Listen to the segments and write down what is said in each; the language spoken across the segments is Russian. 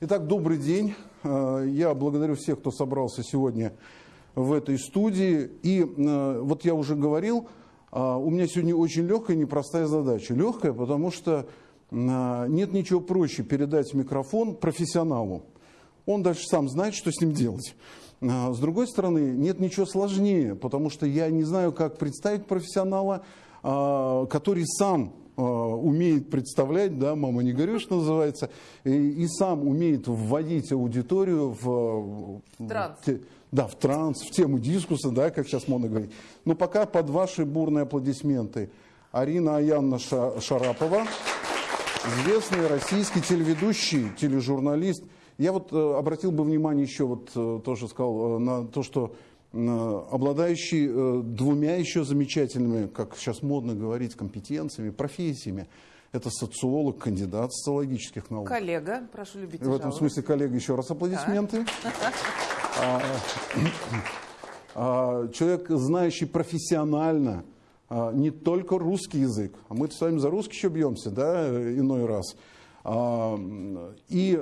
Итак, добрый день. Э, я благодарю всех, кто собрался сегодня в этой студии. И э, вот я уже говорил, э, у меня сегодня очень легкая, непростая задача. Легкая, потому что нет ничего проще передать микрофон профессионалу. Он дальше сам знает, что с ним делать. С другой стороны, нет ничего сложнее, потому что я не знаю, как представить профессионала, который сам Э, умеет представлять, да, мама не горюй, что называется, и, и сам умеет вводить аудиторию в, транс. В, да, в транс, в тему дискуса, да, как сейчас модно говорить. Но пока под ваши бурные аплодисменты Арина Аянна Шарапова, известный российский телеведущий, тележурналист. Я вот э, обратил бы внимание еще, вот э, тоже сказал, на то, что Э, обладающий э, двумя еще замечательными, как сейчас модно говорить, компетенциями, профессиями. Это социолог, кандидат социологических наук. Коллега, прошу любить. В этом смысле, коллега, еще раз аплодисменты. А, а, человек, знающий профессионально а, не только русский язык, а мы с вами за русский еще бьемся, да, иной раз. И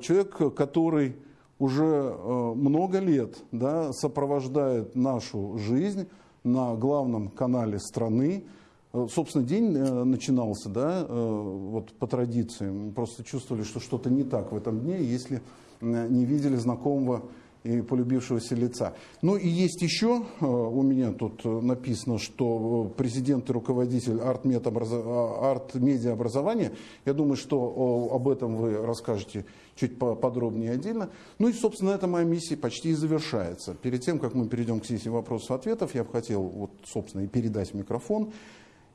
человек, который уже э, много лет да, сопровождает нашу жизнь на главном канале страны. Э, собственно, день э, начинался да, вот по традиции. Мы просто чувствовали, что что-то не так в этом дне, если не видели знакомого и полюбившегося лица. Ну и есть еще, у меня тут написано, что президент и руководитель арт-медиаобразования, я думаю, что об этом вы расскажете чуть подробнее отдельно. Ну и, собственно, эта моя миссия почти и завершается. Перед тем, как мы перейдем к сессии вопросов-ответов, я бы хотел, вот, собственно, и передать микрофон.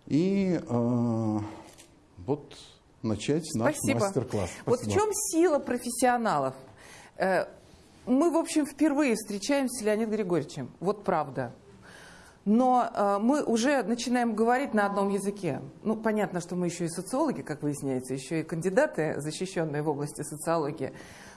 И э, вот начать наш мастер-класс. Вот в чем сила профессионалов? Мы, в общем, впервые встречаемся с Леонидом Григорьевичем. Вот правда но э, мы уже начинаем говорить на одном языке. Ну, понятно, что мы еще и социологи, как выясняется, еще и кандидаты, защищенные в области социологии.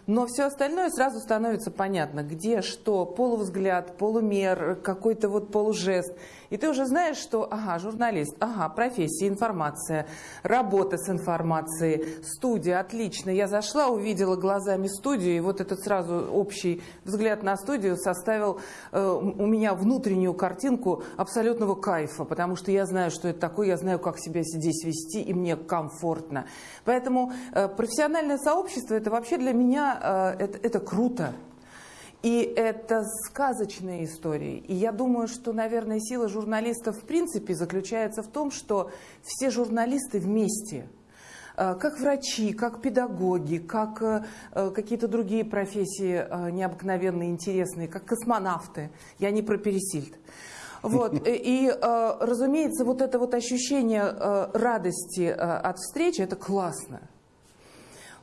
Но все остальное сразу становится понятно, где что, полувзгляд, полумер, какой-то вот полужест. И ты уже знаешь, что, ага, журналист, ага, профессия, информация, работа с информацией, студия, отлично. Я зашла, увидела глазами студию, и вот этот сразу общий взгляд на студию составил э, у меня внутреннюю картинку абсолютного кайфа, потому что я знаю, что это такое, я знаю, как себя здесь вести, и мне комфортно. Поэтому э, профессиональное сообщество – это вообще для меня Э, это, это круто. И это сказочные истории. И я думаю, что, наверное, сила журналистов в принципе заключается в том, что все журналисты вместе э, как врачи, как педагоги, как э, какие-то другие профессии необыкновенные, интересные, как космонавты. Я не про Пересильд. Вот. И, разумеется, вот это вот ощущение радости от встречи, это классно.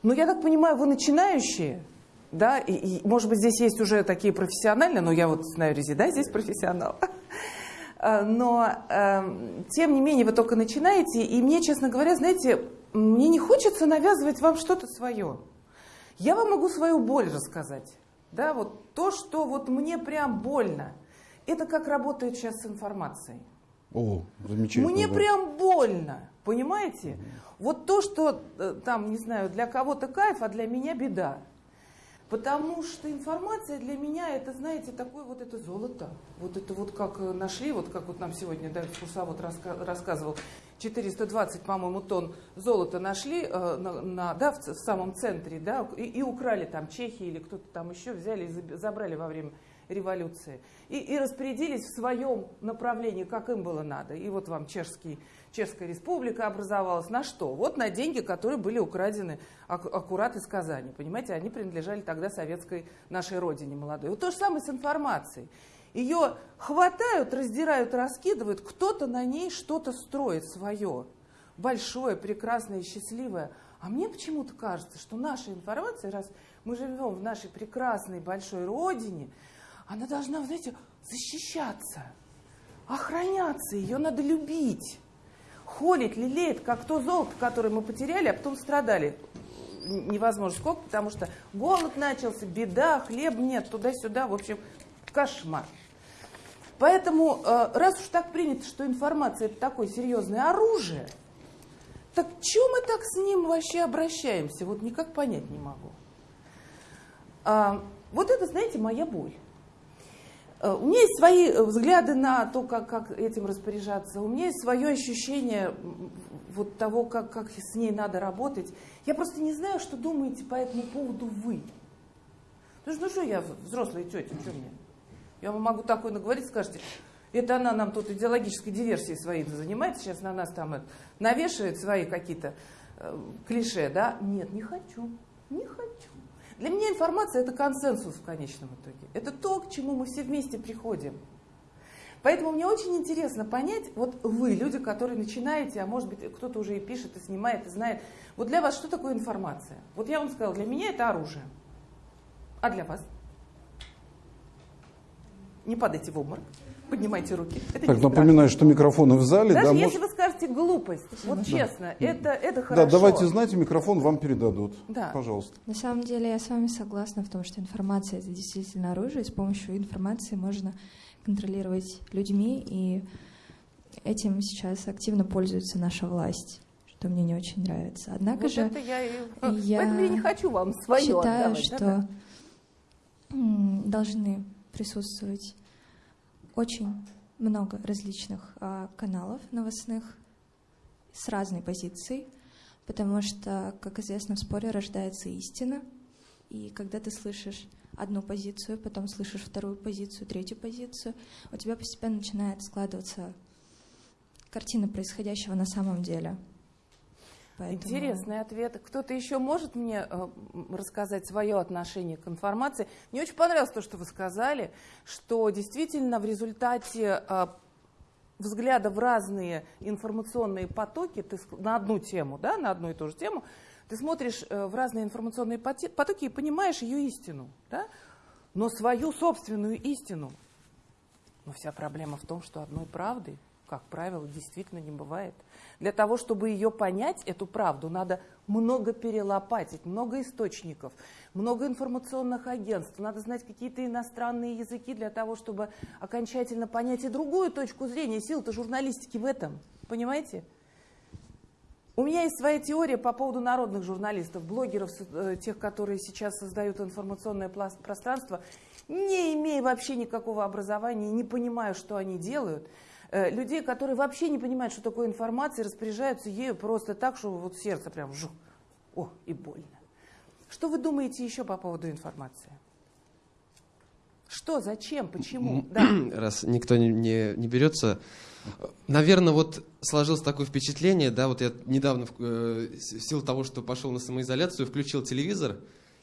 Но я так понимаю, вы начинающие, да, и, и, может быть, здесь есть уже такие профессиональные, но я вот знаю Рези, да, здесь профессионал. А, но, э, тем не менее, вы только начинаете, и мне, честно говоря, знаете, мне не хочется навязывать вам что-то свое. Я вам могу свою боль рассказать. Да, вот то, что вот мне прям больно. Это как работает сейчас с информацией. О, замечательно. Мне прям больно, понимаете? Вот то, что э, там, не знаю, для кого-то кайф, а для меня беда. Потому что информация для меня, это, знаете, такое вот это золото. Вот это вот как э, нашли, вот как вот нам сегодня да, экскурсовод раска рассказывал, 420, по-моему, тонн золота нашли э, на, на, да, в, в самом центре, да, и, и украли там чехи или кто-то там еще, взяли и забрали во время революции. И, и распорядились в своем направлении, как им было надо. И вот вам чешский, Чешская республика образовалась. На что? Вот на деньги, которые были украдены ак аккурат из Казани. Понимаете, они принадлежали тогда советской нашей родине молодой. Вот то же самое с информацией. Ее хватают, раздирают, раскидывают, кто-то на ней что-то строит свое. Большое, прекрасное, счастливое. А мне почему-то кажется, что наша информация, раз мы живем в нашей прекрасной большой родине, она должна, знаете, защищаться, охраняться, ее надо любить, холить, лелеять, как то золото, которое мы потеряли, а потом страдали. Невозможно сколько, потому что голод начался, беда, хлеб нет, туда-сюда, в общем, кошмар. Поэтому, э, раз уж так принято, что информация это такое серьезное оружие, так чем мы так с ним вообще обращаемся? Вот никак понять не могу. А, вот это, знаете, моя боль. А, у меня есть свои взгляды на то, как, как этим распоряжаться. У меня есть свое ощущение вот того, как, как с ней надо работать. Я просто не знаю, что думаете по этому поводу вы. Ну что, ну что я взрослая тетя, что мне? Я вам могу такое наговорить, скажете, это она нам тут идеологической диверсией своей занимается, сейчас на нас там навешивает свои какие-то э, клише, да? Нет, не хочу, не хочу. Для меня информация – это консенсус в конечном итоге. Это то, к чему мы все вместе приходим. Поэтому мне очень интересно понять, вот вы, люди, которые начинаете, а может быть кто-то уже и пишет, и снимает, и знает, вот для вас что такое информация? Вот я вам сказала, для меня это оружие. А для вас? Не падайте в обморок. Поднимайте руки. Это так, напоминаю, что микрофоны в зале. Даже да, если может... вы скажете глупость, вот да. честно, это, это хорошо. Да, давайте, знаете, микрофон вам передадут. Да. Пожалуйста. На самом деле я с вами согласна в том, что информация это действительно оружие, и с помощью информации можно контролировать людьми, и этим сейчас активно пользуется наша власть что мне не очень нравится. Однако вот же это я, я, я не хочу вам свое считаю, отдавать, что да? должны присутствовать очень много различных а, каналов новостных с разной позицией, потому что, как известно, в споре рождается истина, и когда ты слышишь одну позицию, потом слышишь вторую позицию, третью позицию, у тебя постепенно начинает складываться картина происходящего на самом деле. Поэтому... Интересный ответ. Кто-то еще может мне э, рассказать свое отношение к информации? Мне очень понравилось то, что вы сказали, что действительно в результате э, взгляда в разные информационные потоки, ты на одну тему, да, на одну и ту же тему, ты смотришь э, в разные информационные потоки и понимаешь ее истину, да? но свою собственную истину. Но вся проблема в том, что одной правды, как правило, действительно не бывает – для того, чтобы ее понять, эту правду, надо много перелопатить, много источников, много информационных агентств, надо знать какие-то иностранные языки для того, чтобы окончательно понять и другую точку зрения. Сила-то журналистики в этом, понимаете? У меня есть своя теория по поводу народных журналистов, блогеров, э, тех, которые сейчас создают информационное пространство, не имея вообще никакого образования, не понимая, что они делают – людей, которые вообще не понимают, что такое информация, распоряжаются ею просто так, что вот сердце прям жу, о, и больно. Что вы думаете еще по поводу информации? Что, зачем, почему? Да. Раз никто не, не, не берется, наверное, вот сложилось такое впечатление, да, вот я недавно э, в силу того, что пошел на самоизоляцию, включил телевизор,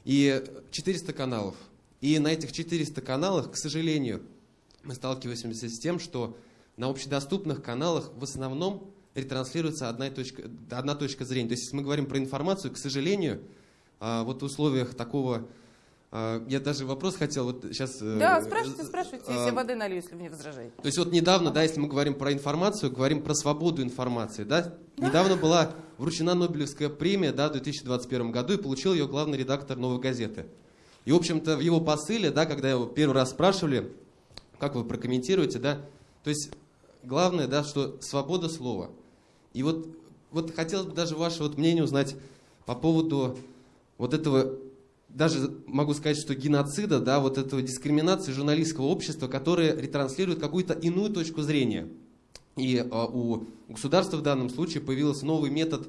и 400 каналов. И на этих 400 каналах, к сожалению, мы сталкиваемся с тем, что на общедоступных каналах в основном ретранслируется одна точка, одна точка зрения. То есть, если мы говорим про информацию, к сожалению, а, вот в условиях такого... А, я даже вопрос хотел вот сейчас... Э, да, спрашивайте, спрашивайте, а, я воды налью, если вы не возражаете. То есть вот недавно, да, если мы говорим про информацию, говорим про свободу информации, да? да. Недавно была вручена Нобелевская премия, да, в 2021 году, и получил ее главный редактор «Новой газеты». И, в общем-то, в его посыле, да, когда его первый раз спрашивали, как вы прокомментируете, да, то есть главное, да, что свобода слова. И вот, вот хотелось бы даже ваше вот мнение узнать по поводу вот этого, даже могу сказать, что геноцида, да, вот этого дискриминации журналистского общества, которое ретранслирует какую-то иную точку зрения. И э, у государства в данном случае появился новый метод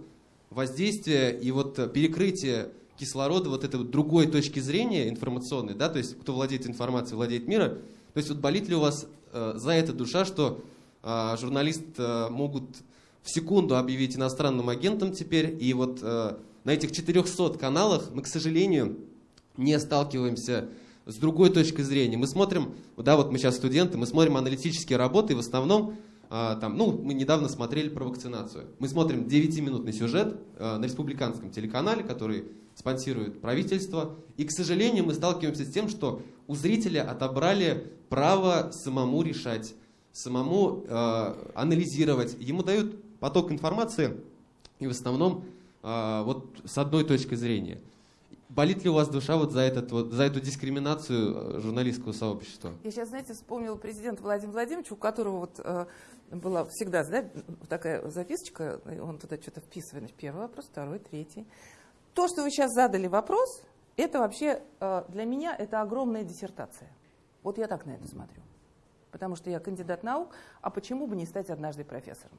воздействия и вот перекрытие кислорода вот этой вот другой точки зрения информационной, да, то есть кто владеет информацией, владеет миром. То есть вот болит ли у вас э, за это душа, что а, журналисты э, могут в секунду объявить иностранным агентом теперь. И вот э, на этих 400 каналах мы, к сожалению, не сталкиваемся с другой точкой зрения. Мы смотрим, да, вот мы сейчас студенты, мы смотрим аналитические работы, и в основном а, там, ну, мы недавно смотрели про вакцинацию. Мы смотрим 9-минутный сюжет э, на республиканском телеканале, который спонсирует правительство. И, к сожалению, мы сталкиваемся с тем, что у зрителя отобрали право самому решать самому э, анализировать. Ему дают поток информации, и в основном э, вот с одной точки зрения. Болит ли у вас душа вот за, этот, вот, за эту дискриминацию э, журналистского сообщества? Я сейчас, знаете, вспомнила президента Владимира Владимировича, у которого вот, э, была всегда да, такая записочка, он туда что-то вписывает. Первый вопрос, второй, третий. То, что вы сейчас задали вопрос, Это вообще э, для меня это огромная диссертация. Вот я так на это смотрю. Потому что я кандидат наук, а почему бы не стать однажды профессором?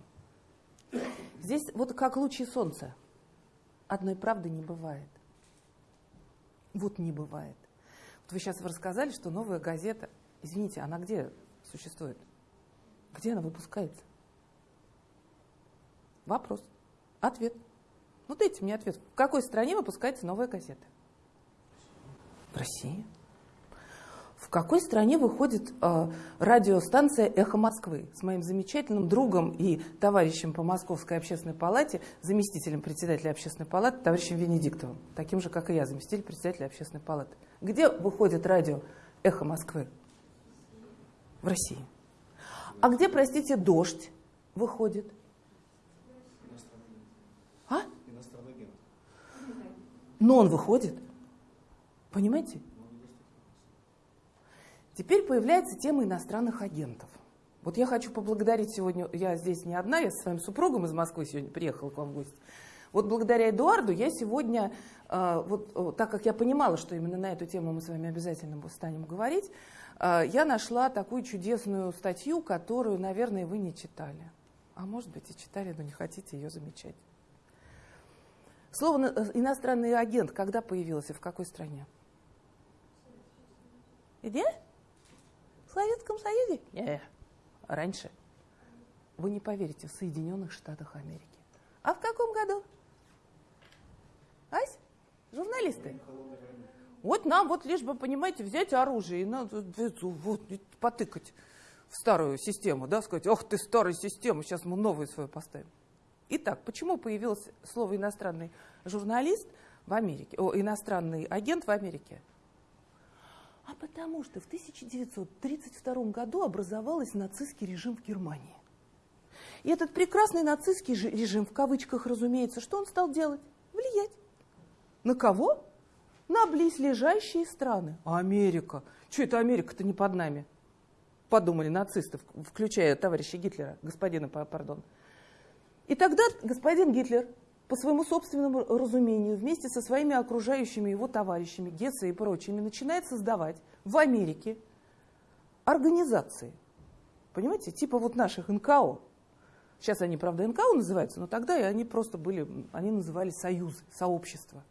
Здесь вот как лучи солнца. Одной правды не бывает. Вот не бывает. Вот вы сейчас рассказали, что новая газета, извините, она где существует? Где она выпускается? Вопрос. Ответ. Ну дайте мне ответ. В какой стране выпускается новая газета? В России. В какой стране выходит э, радиостанция «Эхо Москвы» с моим замечательным другом и товарищем по Московской общественной палате, заместителем председателя общественной палаты, товарищем Венедиктовым, таким же, как и я, заместитель председателя общественной палаты. Где выходит радио «Эхо Москвы»? В России. А где, простите, «Дождь» выходит? А? Но он выходит. Понимаете? Теперь появляется тема иностранных агентов. Вот я хочу поблагодарить сегодня, я здесь не одна, я со своим супругом из Москвы сегодня приехала к вам в гости. Вот благодаря Эдуарду я сегодня, э, вот так как я понимала, что именно на эту тему мы с вами обязательно станем говорить, э, я нашла такую чудесную статью, которую, наверное, вы не читали. А может быть и читали, но не хотите ее замечать. Слово э, иностранный агент когда появилось и в какой стране? Где? В Советском Союзе? Не, раньше. Вы не поверите, в Соединенных Штатах Америки. А в каком году? Ась? Журналисты? Вот нам вот лишь бы, понимаете, взять оружие и надо вот, потыкать в старую систему, да, сказать, ох ты, старая система, сейчас мы новую свою поставим. Итак, почему появилось слово иностранный журналист в Америке, о, иностранный агент в Америке? А потому что в 1932 году образовался нацистский режим в Германии. И этот прекрасный нацистский режим, в кавычках, разумеется, что он стал делать? Влиять. На кого? На близлежащие страны. А Америка? Что это Америка-то не под нами? Подумали нацисты, включая товарища Гитлера, господина, пардон. И тогда господин Гитлер по своему собственному разумению, вместе со своими окружающими его товарищами, Гетце и прочими, начинает создавать в Америке организации. Понимаете, типа вот наших НКО. Сейчас они, правда, НКО называются, но тогда они просто были, они назывались союзы, сообщества.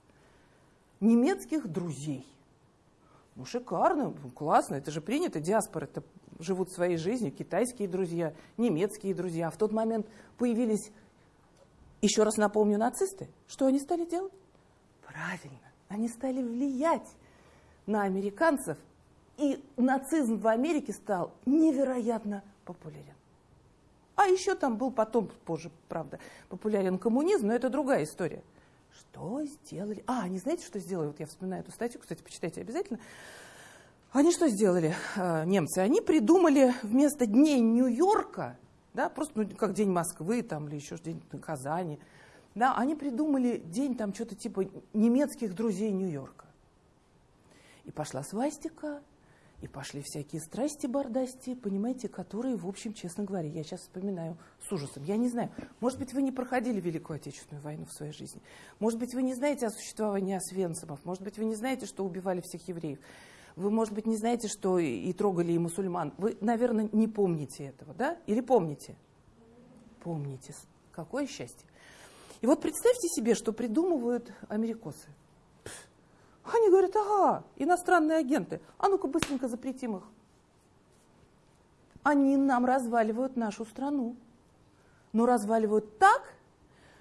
Немецких друзей. Ну, шикарно, классно, это же принято, диаспоры это живут своей жизнью, китайские друзья, немецкие друзья. В тот момент появились еще раз напомню, нацисты, что они стали делать? Правильно, они стали влиять на американцев, и нацизм в Америке стал невероятно популярен. А еще там был потом, позже, правда, популярен коммунизм, но это другая история. Что сделали? А, они знаете, что сделали? Вот я вспоминаю эту статью, кстати, почитайте обязательно. Они что сделали, э, немцы? Они придумали вместо дней Нью-Йорка да, просто ну, как День Москвы там, или еще День Казани. Да, они придумали день там что-то типа немецких друзей Нью-Йорка. И пошла свастика, и пошли всякие страсти бардасти, понимаете, которые, в общем, честно говоря, я сейчас вспоминаю с ужасом. Я не знаю, может быть, вы не проходили Великую Отечественную войну в своей жизни. Может быть, вы не знаете о существовании освенцимов. Может быть, вы не знаете, что убивали всех евреев. Вы, может быть, не знаете, что и трогали и мусульман. Вы, наверное, не помните этого, да? Или помните? Помните. Какое счастье. И вот представьте себе, что придумывают америкосы. Они говорят, ага, иностранные агенты, а ну-ка быстренько запретим их. Они нам разваливают нашу страну. Но разваливают так,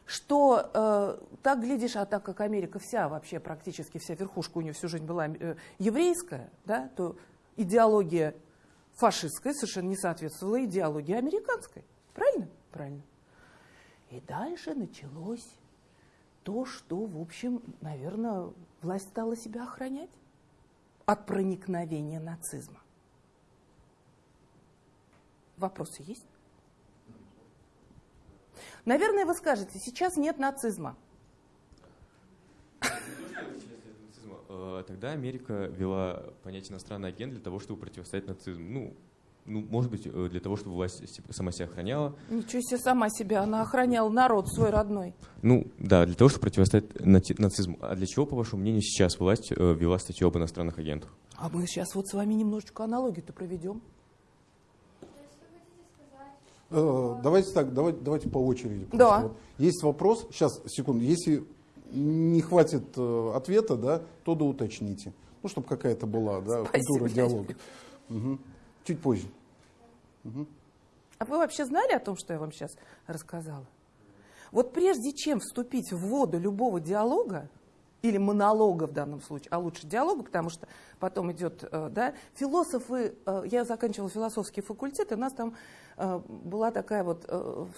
что э, так глядишь, а так как Америка вся, вообще практически вся верхушка у нее всю жизнь была э, еврейская, да, то идеология фашистская совершенно не соответствовала идеологии американской. Правильно? Правильно. И дальше началось то, что, в общем, наверное, власть стала себя охранять от проникновения нацизма. Вопросы есть? Наверное, вы скажете, сейчас нет нацизма. Э, тогда Америка вела понятие иностранный агент для того, чтобы противостоять нацизму. Ну, ну, может быть, э, для того, чтобы власть сама себя охраняла. Ничего себе сама себя, она охраняла народ свой родной. Ну, да, для того, чтобы противостоять нацизму. А для чего, по вашему мнению, сейчас власть э, ввела статью об иностранных агентах? А мы сейчас вот с вами немножечко аналогию-то проведем. Э, Давайте так, давайте, давайте по очереди. Да. Вот есть вопрос, сейчас, секунду, если не хватит э, ответа, да, то да уточните. Ну, чтобы какая-то была, да, Спасибо, культура диалога. Мгм. Чуть позже. А вы вообще знали о том, что я вам сейчас рассказала? Вот прежде чем вступить в воду любого диалога, или монолога в данном случае, а лучше диалога, потому что потом идет, э, да, философы, э, я заканчивала философский факультет, и у нас там э, была такая вот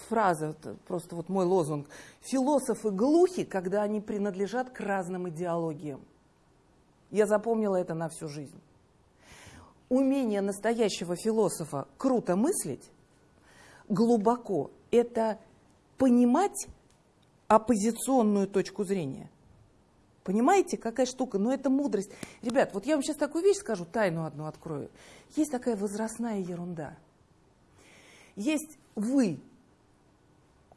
фраза, просто вот мой лозунг, философы глухи, когда они принадлежат к разным идеологиям. Я запомнила это на всю жизнь. Умение настоящего философа круто мыслить, глубоко, это понимать оппозиционную точку зрения. Понимаете, какая штука? Но это мудрость. Ребят, вот я вам сейчас такую вещь скажу, тайну одну открою. Есть такая возрастная ерунда. Есть вы,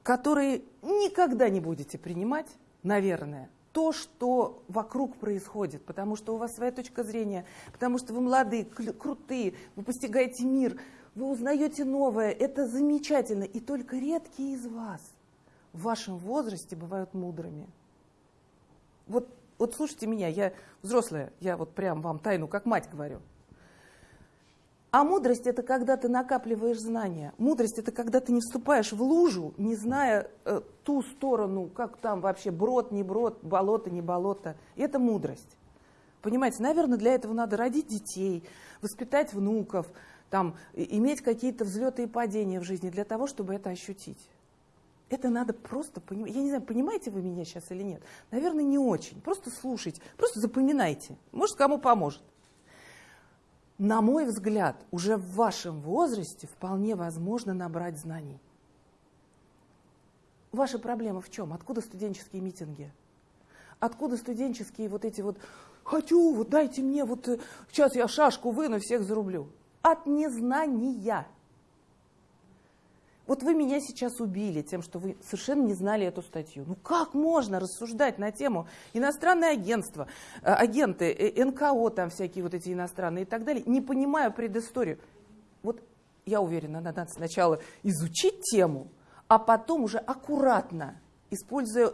которые никогда не будете принимать, наверное, то, что вокруг происходит, потому что у вас своя точка зрения, потому что вы молодые, крутые, вы постигаете мир, вы узнаете новое, это замечательно. И только редкие из вас в вашем возрасте бывают мудрыми. Вот, вот слушайте меня, я взрослая, я вот прям вам тайну как мать говорю. А мудрость это когда ты накапливаешь знания. Мудрость это когда ты не вступаешь в лужу, не зная э, ту сторону, как там вообще брод, не брод, болото, не болото. Это мудрость. Понимаете, наверное, для этого надо родить детей, воспитать внуков, там, иметь какие-то взлеты и падения в жизни для того, чтобы это ощутить. Это надо просто понимать. Я не знаю, понимаете вы меня сейчас или нет. Наверное, не очень. Просто слушайте, просто запоминайте. Может, кому поможет. На мой взгляд, уже в вашем возрасте вполне возможно набрать знаний. Ваша проблема в чем? Откуда студенческие митинги? Откуда студенческие вот эти вот «хочу, вот дайте мне, вот э, сейчас я шашку выну, всех зарублю». От незнания. Вот вы меня сейчас убили тем, что вы совершенно не знали эту статью. Ну как можно рассуждать на тему иностранное агентство, э, агенты, э, НКО там всякие вот эти иностранные и так далее, не понимая предысторию. Вот я уверена, надо сначала изучить тему, а потом уже аккуратно, используя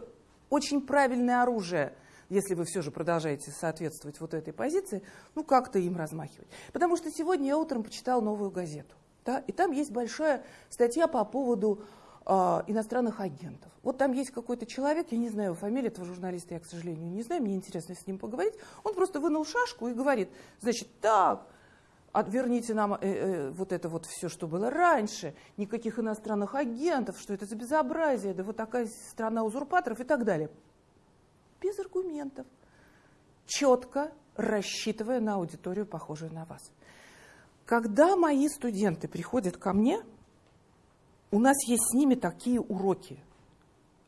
очень правильное оружие, если вы все же продолжаете соответствовать вот этой позиции, ну как-то им размахивать. Потому что сегодня я утром почитала новую газету. Да, и там есть большая статья по поводу а, иностранных агентов. Вот там есть какой-то человек, я не знаю его фамилию этого журналиста, я, к сожалению, не знаю, мне интересно с ним поговорить. Он просто вынул шашку и говорит, значит, так, от- верните нам э, э, вот это вот все, что было раньше, никаких иностранных агентов, что это за безобразие, да вот такая страна узурпаторов и так далее. Без аргументов, четко рассчитывая на аудиторию, похожую на вас. Когда мои студенты приходят ко мне, у нас есть с ними такие уроки.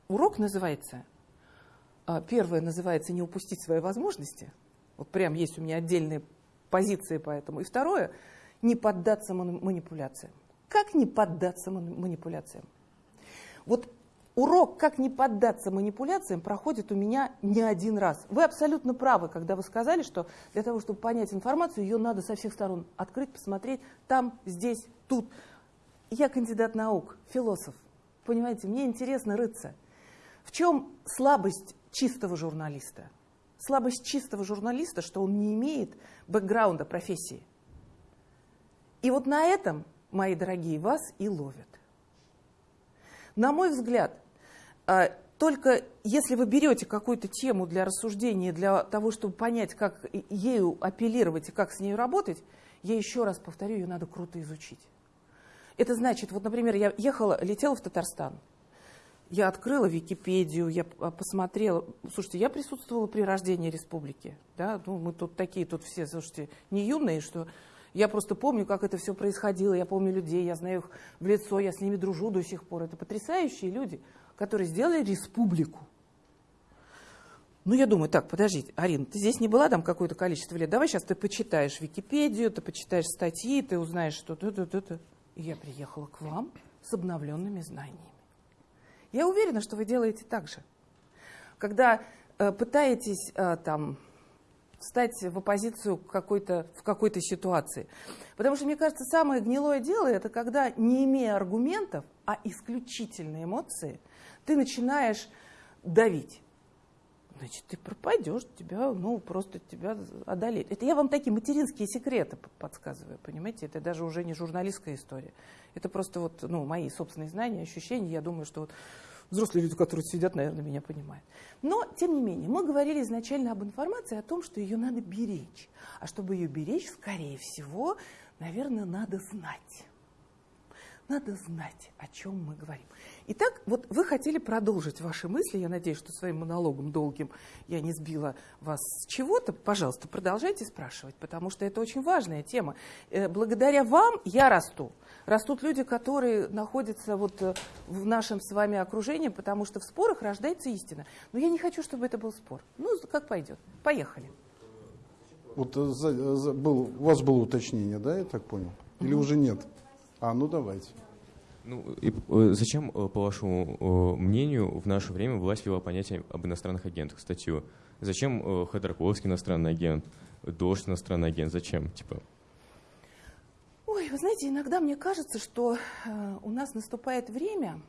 Урок называется, а, первое называется «Не упустить свои возможности». Вот прям есть у меня отдельные позиции по этому. И второе – не поддаться мани- манипуляциям. Как не поддаться мани- манипуляциям? Вот урок «Как не поддаться манипуляциям» проходит у меня не один раз. Вы абсолютно правы, когда вы сказали, что для того, чтобы понять информацию, ее надо со всех сторон открыть, посмотреть там, здесь, тут. Я кандидат наук, философ. Понимаете, мне интересно рыться. В чем слабость чистого журналиста? Слабость чистого журналиста, что он не имеет бэкграунда профессии. И вот на этом, мои дорогие, вас и ловят. На мой взгляд, только если вы берете какую-то тему для рассуждения, для того, чтобы понять, как ею апеллировать и как с ней работать, я еще раз повторю, ее надо круто изучить. Это значит, вот, например, я ехала, летела в Татарстан. Я открыла Википедию, я п- посмотрела. Слушайте, я присутствовала при рождении республики. Да? Ну, мы тут такие, тут все, слушайте, не юные, что я просто помню, как это все происходило. Я помню людей, я знаю их в лицо, я с ними дружу до сих пор. Это потрясающие люди, которые сделали республику. Ну, я думаю, так, подождите, Арина, ты здесь не была там какое-то количество лет, давай сейчас ты почитаешь Википедию, ты почитаешь статьи, ты узнаешь что-то, то, то, то. И я приехала к вам с обновленными знаниями. Я уверена, что вы делаете так же. Когда э, пытаетесь э, там встать в оппозицию какой-то, в какой-то ситуации. Потому что, мне кажется, самое гнилое дело это когда, не имея аргументов, а исключительно эмоции, ты начинаешь давить. Значит, ты пропадешь, тебя, ну, просто тебя одолеют. Это я вам такие материнские секреты подсказываю, понимаете? Это даже уже не журналистская история. Это просто вот, ну, мои собственные знания, ощущения. Я думаю, что вот взрослые люди, которые сидят, наверное, меня понимают. Но, тем не менее, мы говорили изначально об информации, о том, что ее надо беречь. А чтобы ее беречь, скорее всего, наверное, надо знать. Надо знать, о чем мы говорим. Итак, вот вы хотели продолжить ваши мысли. Я надеюсь, что своим монологом долгим я не сбила вас с чего-то. Пожалуйста, продолжайте спрашивать, потому что это очень важная тема. Э, благодаря вам я расту. Растут люди, которые находятся вот э, в нашем с вами окружении, потому что в спорах рождается истина. Но я не хочу, чтобы это был спор. Ну, как пойдет. Поехали. Вот э, за, за, был, у вас было уточнение, да, я так понял? Или уже нет? А, ну давайте. Ну, и, э, зачем, по вашему мнению, в наше время власть ввела понятие об иностранных агентах, статью? Зачем Ходорковский иностранный агент, Дождь иностранный агент? Зачем? Типа, Ой, вы знаете, иногда мне кажется, что э, у нас наступает время,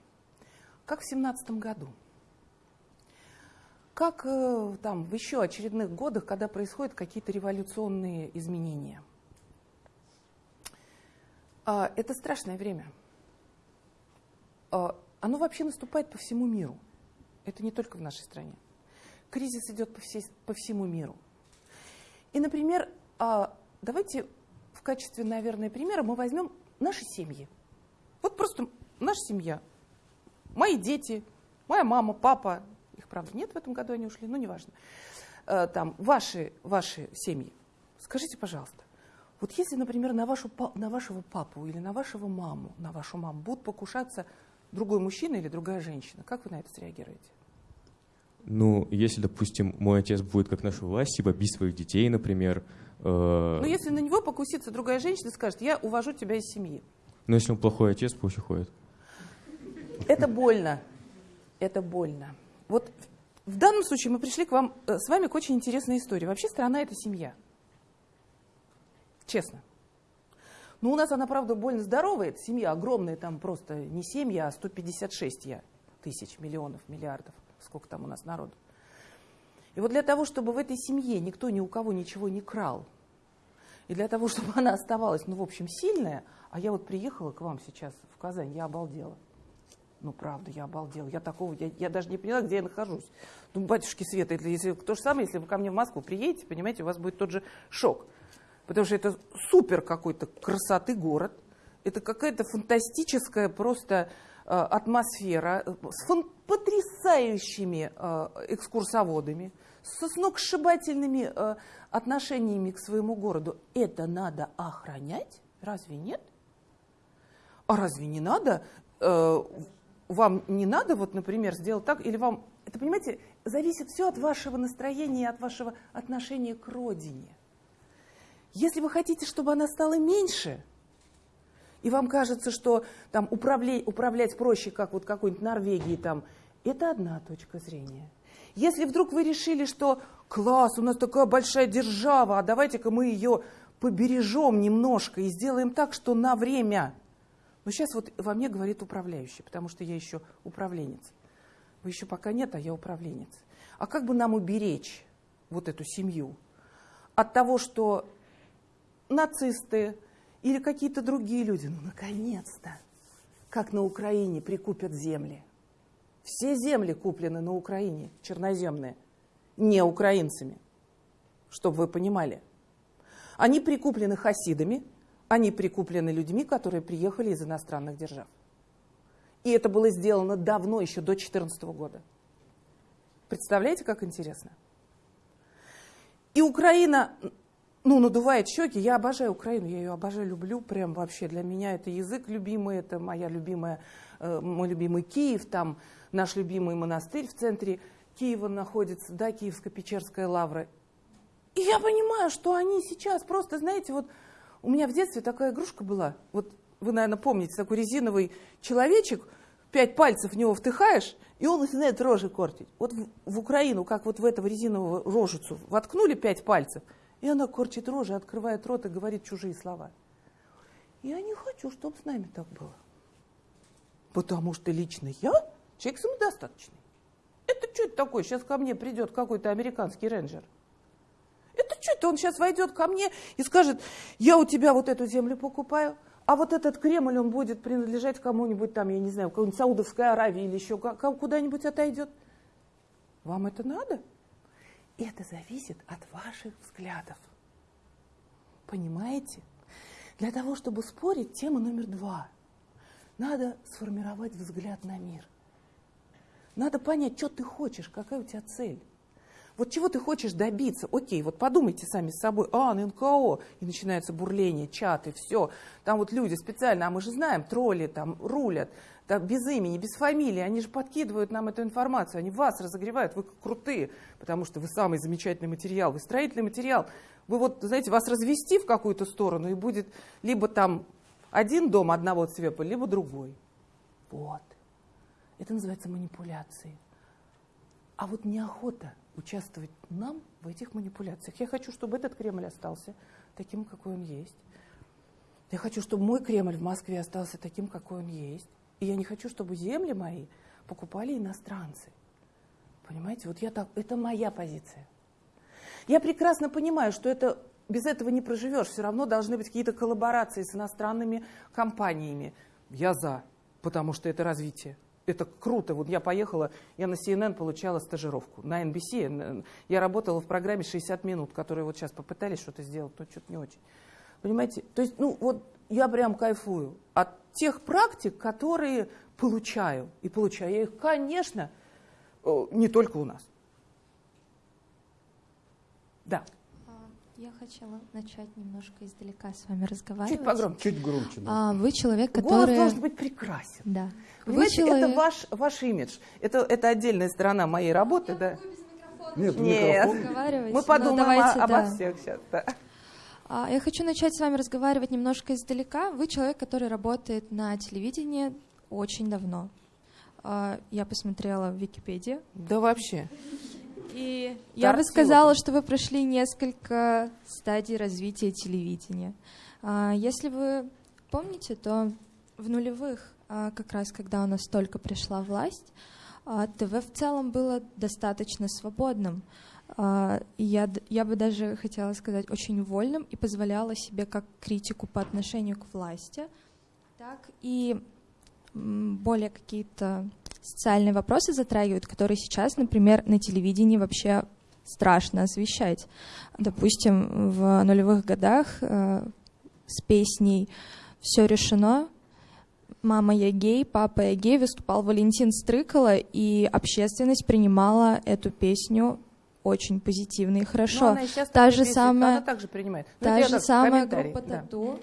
как в семнадцатом году. Как э, там в еще очередных годах, когда происходят какие-то революционные изменения. Э, это страшное время. Э, оно вообще наступает по всему миру. Это не только в нашей стране. Кризис идет по, всей, по всему миру. И, например, э, давайте в качестве, наверное, примера мы возьмем наши семьи. Вот просто наша семья. Мои дети, моя мама, папа. Их, правда, нет в этом году, они ушли, но неважно. Там, ваши, ваши семьи. Скажите, пожалуйста, вот если, например, на, вашу, на вашего папу или на вашего маму, на вашу маму будут покушаться другой мужчина или другая женщина, как вы на это среагируете? Ну, если, допустим, мой отец будет как наша власть, типа бить своих детей, например, Э, ну, если на него покусится другая женщина и скажет, я увожу тебя из семьи. Ну, если он плохой отец, пусть уходит. Это больно. Это больно. Вот в данном случае мы пришли к вам, э, с вами к очень интересной истории. Вообще страна – это семья. Честно. Ну, у нас она, правда, больно здоровая. Это семья огромная, там просто не семья, а 156 я, тысяч, миллионов, миллиардов. Сколько там у нас народу. И вот для того, чтобы в этой семье никто ни у кого ничего не крал, и для того, чтобы она оставалась, ну, в общем, сильная, а я вот приехала к вам сейчас в Казань, я обалдела. Ну, правда, я обалдела. Я такого, я, я даже не поняла, где я нахожусь. Ну, батюшки Света, если то же самое, если вы ко мне в Москву приедете, понимаете, у вас будет тот же шок. Потому что это супер какой-то красоты город. Это какая-то фантастическая просто э, атмосфера э, с потрясающими э, экскурсоводами, со сногсшибательными отношениями к своему городу, это надо охранять? Разве нет? А разве не надо? Вам не надо, вот, например, сделать так, или вам, это, понимаете, зависит все от вашего настроения, от вашего отношения к родине. Если вы хотите, чтобы она стала меньше, и вам кажется, что там управлять, управлять проще, как вот какой-нибудь Норвегии, там, это одна точка зрения – если вдруг вы решили, что класс, у нас такая большая держава, а давайте-ка мы ее побережем немножко и сделаем так, что на время. Но сейчас вот во мне говорит управляющий, потому что я еще управленец. Вы еще пока нет, а я управленец. А как бы нам уберечь вот эту семью от того, что нацисты или какие-то другие люди, ну, наконец-то, как на Украине прикупят земли – все земли куплены на Украине, черноземные, не украинцами, чтобы вы понимали. Они прикуплены хасидами, они прикуплены людьми, которые приехали из иностранных держав. И это было сделано давно, еще до 2014 года. Представляете, как интересно? И Украина, ну, надувает щеки. Я обожаю Украину, я ее обожаю, люблю. Прям вообще для меня это язык любимый, это моя любимая, э, мой любимый Киев, там наш любимый монастырь в центре. Киева находится, да, Киевско-Печерская лавра. И я понимаю, что они сейчас просто, знаете, вот у меня в детстве такая игрушка была. Вот вы, наверное, помните, такой резиновый человечек, пять пальцев в него втыхаешь, и он начинает рожи кортить. Вот в, в Украину, как вот в этого резинового рожицу воткнули пять пальцев, и она корчит рожи, открывает рот и говорит чужие слова. Я не хочу, чтобы с нами так было. Потому что лично я человек самодостаточный. Это что это такое? Сейчас ко мне придет какой-то американский рейнджер. Это что это? Он сейчас войдет ко мне и скажет, я у тебя вот эту землю покупаю, а вот этот Кремль, он будет принадлежать кому-нибудь там, я не знаю, какой-нибудь Саудовской Аравии или еще куда-нибудь отойдет. Вам это надо? Это зависит от ваших взглядов. Понимаете? Для того, чтобы спорить, тема номер два. Надо сформировать взгляд на мир. Надо понять, что ты хочешь, какая у тебя цель. Вот чего ты хочешь добиться? Окей, вот подумайте сами с собой, а, на НКО, и начинается бурление, чаты, все. Там вот люди специально, а мы же знаем, тролли там рулят, без имени, без фамилии, они же подкидывают нам эту информацию, они вас разогревают, вы крутые, потому что вы самый замечательный материал, вы строительный материал. Вы вот, знаете, вас развести в какую-то сторону, и будет либо там один дом одного цвета, либо другой. Вот. Это называется манипуляцией. А вот неохота участвовать нам в этих манипуляциях. Я хочу, чтобы этот Кремль остался таким, какой он есть. Я хочу, чтобы мой Кремль в Москве остался таким, какой он есть. И я не хочу, чтобы земли мои покупали иностранцы. Понимаете, вот я так, это моя позиция. Я прекрасно понимаю, что это без этого не проживешь. Все равно должны быть какие-то коллаборации с иностранными компаниями. Я за, потому что это развитие это круто. Вот я поехала, я на CNN получала стажировку, на NBC. Я работала в программе 60 минут, которые вот сейчас попытались что-то сделать, но что-то не очень. Понимаете? То есть, ну вот я прям кайфую от тех практик, которые получаю. И получаю я их, конечно, э, не только у нас. Да. Я хотела начать немножко издалека с вами разговаривать. Чуть погромче. Чуть громче. Да. А, вы человек, который... Голос должен быть прекрасен. Да. Понимаете, вы человек... это ваш, ваш имидж. Это, это отдельная сторона моей работы, да? Нет, Нет. Мы Ну, подумаем давайте, о- обо да. всех сейчас. Да. А, Я хочу начать с вами разговаривать немножко издалека. Вы человек, который работает на телевидении очень давно. А, Я посмотрела в Википедии. да вообще. И я бы сказала, что вы прошли несколько стадий развития телевидения. А, Если вы помните, то в нулевых, как раз когда у нас только пришла власть, ТВ в целом было достаточно свободным. А, Я, я бы даже хотела сказать очень вольным и позволяла себе как критику по отношению к власти, так и более какие-то социальные вопросы затрагивают, которые сейчас, например, на телевидении вообще страшно освещать. Допустим, в нулевых годах э, с песней «Все решено», «Мама, я гей», «Папа, я гей» выступал Валентин Стрыкало, и общественность принимала эту песню очень позитивно и хорошо. Но она сейчас Та же действует, самая- Она также принимает. Ну, Та же самая группа. «Тату»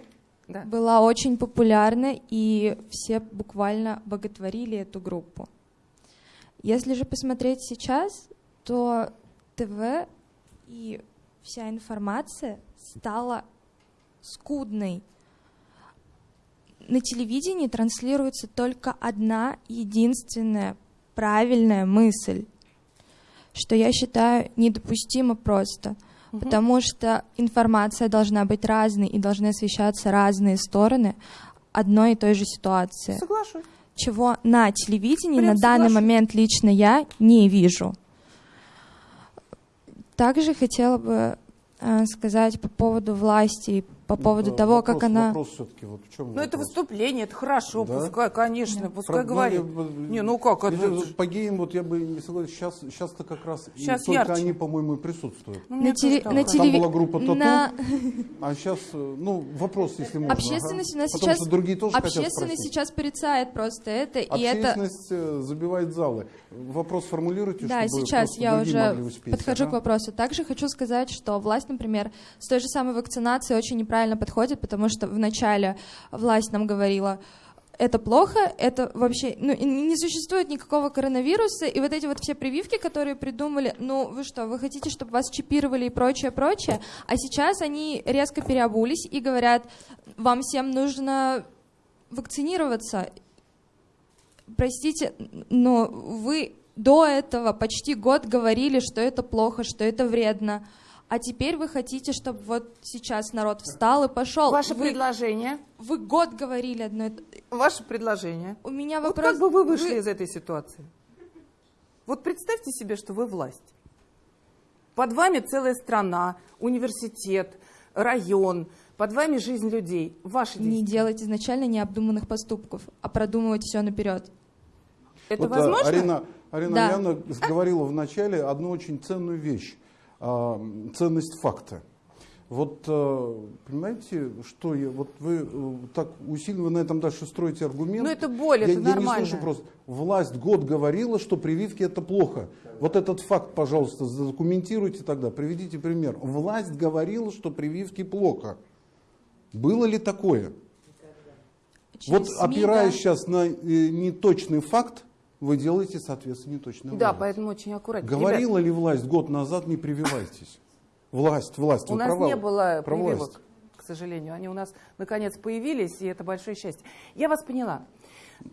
Да. была очень популярна, и все буквально боготворили эту группу. Если же посмотреть сейчас, то ТВ и вся информация стала скудной. На телевидении транслируется только одна единственная правильная мысль, что я считаю недопустимо просто, Мгм. потому что информация должна быть разной и должны освещаться разные стороны одной и той же ситуации Соглашусь. чего на телевидении Прям на данный соглашусь. момент лично я не вижу. Также хотела бы э, сказать по поводу власти и по поводу Ну, того, вопрос, как она... Вопрос все-таки, вот в чем Ну, это вопрос? выступление, это хорошо, Да? пускай, конечно, пускай Про- говорит. ну, я- Не, ну как, это- По геям вот я бы не согласен. Сейчас, сейчас-то как раз и Щас только ярче. они, по-моему, и присутствуют. Ну, На, теле- на. Там телеви- была группа «Тату». на- А сейчас, э, ну, вопрос, если можно. Общественность у ага. нас Потому сейчас... что другие тоже Общественность сейчас порицает просто это, и это... Общественность э, забивает залы. Вопрос формулируйте, Да, чтобы сейчас я уже подхожу к вопросу. Также хочу сказать, что власть, например, с той же самой вакцинацией очень неправильно подходит, потому что вначале власть нам говорила, это плохо, это вообще, ну, не существует никакого коронавируса, и вот эти вот все прививки, которые придумали, ну, вы что, вы хотите, чтобы вас чипировали и прочее, прочее, а сейчас они резко переобулись и говорят, вам всем нужно вакцинироваться. Простите, но вы до этого почти год говорили, что это плохо, что это вредно. А теперь вы хотите, чтобы вот сейчас народ встал и пошел. Ваше вы, предложение. Вы год говорили одно. и то- Ваше предложение. У меня Вот вопрос. как бы вы вышли из этой ситуации? Вот представьте себе, что вы власть. Под вами целая страна, университет, район, под вами жизнь людей. Ваши не делать изначально необдуманных поступков, а продумывать все наперед. Это Вот, возможно? Арина, Арина Да. Яна говорила в начале одну очень ценную вещь. А, ценность факта. Вот э, понимаете, что я, вот вы э, так усиленно на этом дальше строите аргумент. Ну, это боль, я, это я нормально. не слышу просто. Власть год говорила, что прививки это плохо. Вот этот факт, пожалуйста, задокументируйте тогда, приведите пример. Власть говорила, что прививки плохо. Было ли такое? Через вот СМИ, опираясь да. сейчас на э, неточный факт, вы делаете, соответственно, неточный Да, вывод. поэтому очень аккуратно. Говорила ли власть год назад, не прививайтесь? Власть, власть. У вы нас права, не было прививок, власть. к сожалению. Они у нас наконец появились, и это большое счастье. Я вас поняла.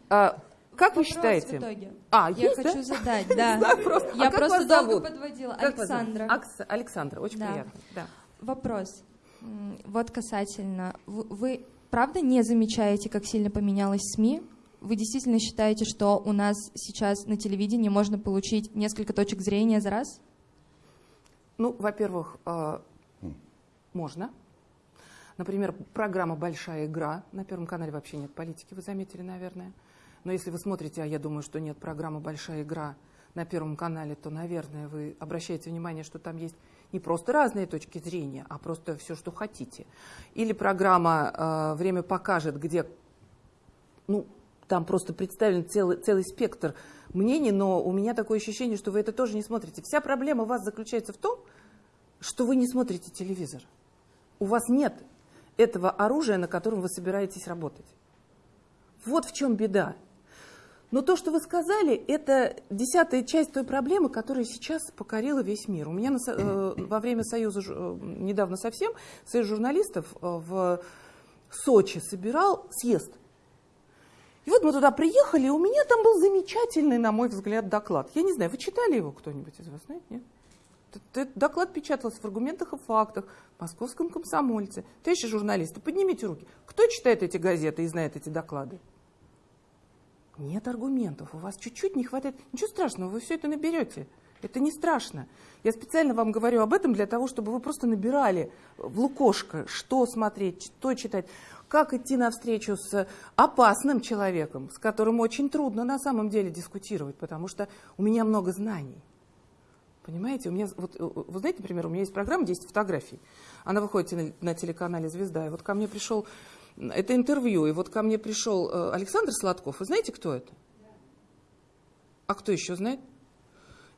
А, как вы Вопрос считаете? в итоге. А, Я есть, хочу да? задать, да. знаю просто. А Я как просто вас долго зовут? подводила. Как вас зовут? Александра. Акс- Александра, очень Да. приятно. Да. Вопрос. Вот касательно. Вы, вы правда не замечаете, как сильно поменялась СМИ? Вы действительно считаете, что у нас сейчас на телевидении можно получить несколько точек зрения за раз? Ну, во-первых, э, можно. Например, программа «Большая игра». На Первом канале вообще нет политики, вы заметили, наверное. Но если вы смотрите, а я думаю, что нет программы «Большая игра» на Первом канале, то, наверное, вы обращаете внимание, что там есть не просто разные точки зрения, а просто все, что хотите. Или программа э, «Время покажет», где ну, там просто представлен целый, целый спектр мнений, но у меня такое ощущение, что вы это тоже не смотрите. Вся проблема у вас заключается в том, что вы не смотрите телевизор. У вас нет этого оружия, на котором вы собираетесь работать. Вот в чем беда. Но то, что вы сказали, это десятая часть той проблемы, которая сейчас покорила весь мир. У меня на э, во время Союза, э, недавно совсем, Союз журналистов э, в Сочи собирал съезд. И вот мы туда приехали, и у меня там был замечательный, на мой взгляд, доклад. Я не знаю, вы читали его кто-нибудь из вас, знаете, нет? Т- т- Доклад печатался в аргументах и фактах, в московском комсомольце. Товарищи журналисты, поднимите руки. Кто читает эти газеты и знает эти доклады? Нет аргументов, у вас чуть-чуть не хватает. Ничего страшного, вы все это наберете. Это не страшно. Я специально вам говорю об этом для того, чтобы вы просто набирали в лукошко, что смотреть, что читать, как идти навстречу с опасным человеком, с которым очень трудно на самом деле дискутировать, потому что у меня много знаний. Понимаете, у меня, вот, э, вы знаете, например, у меня есть программа «10 фотографий». Она выходит на, на телеканале «Звезда». И вот ко мне пришел, это интервью, и вот ко мне пришел э, Александр Сладков. Вы знаете, кто это? А кто еще знает?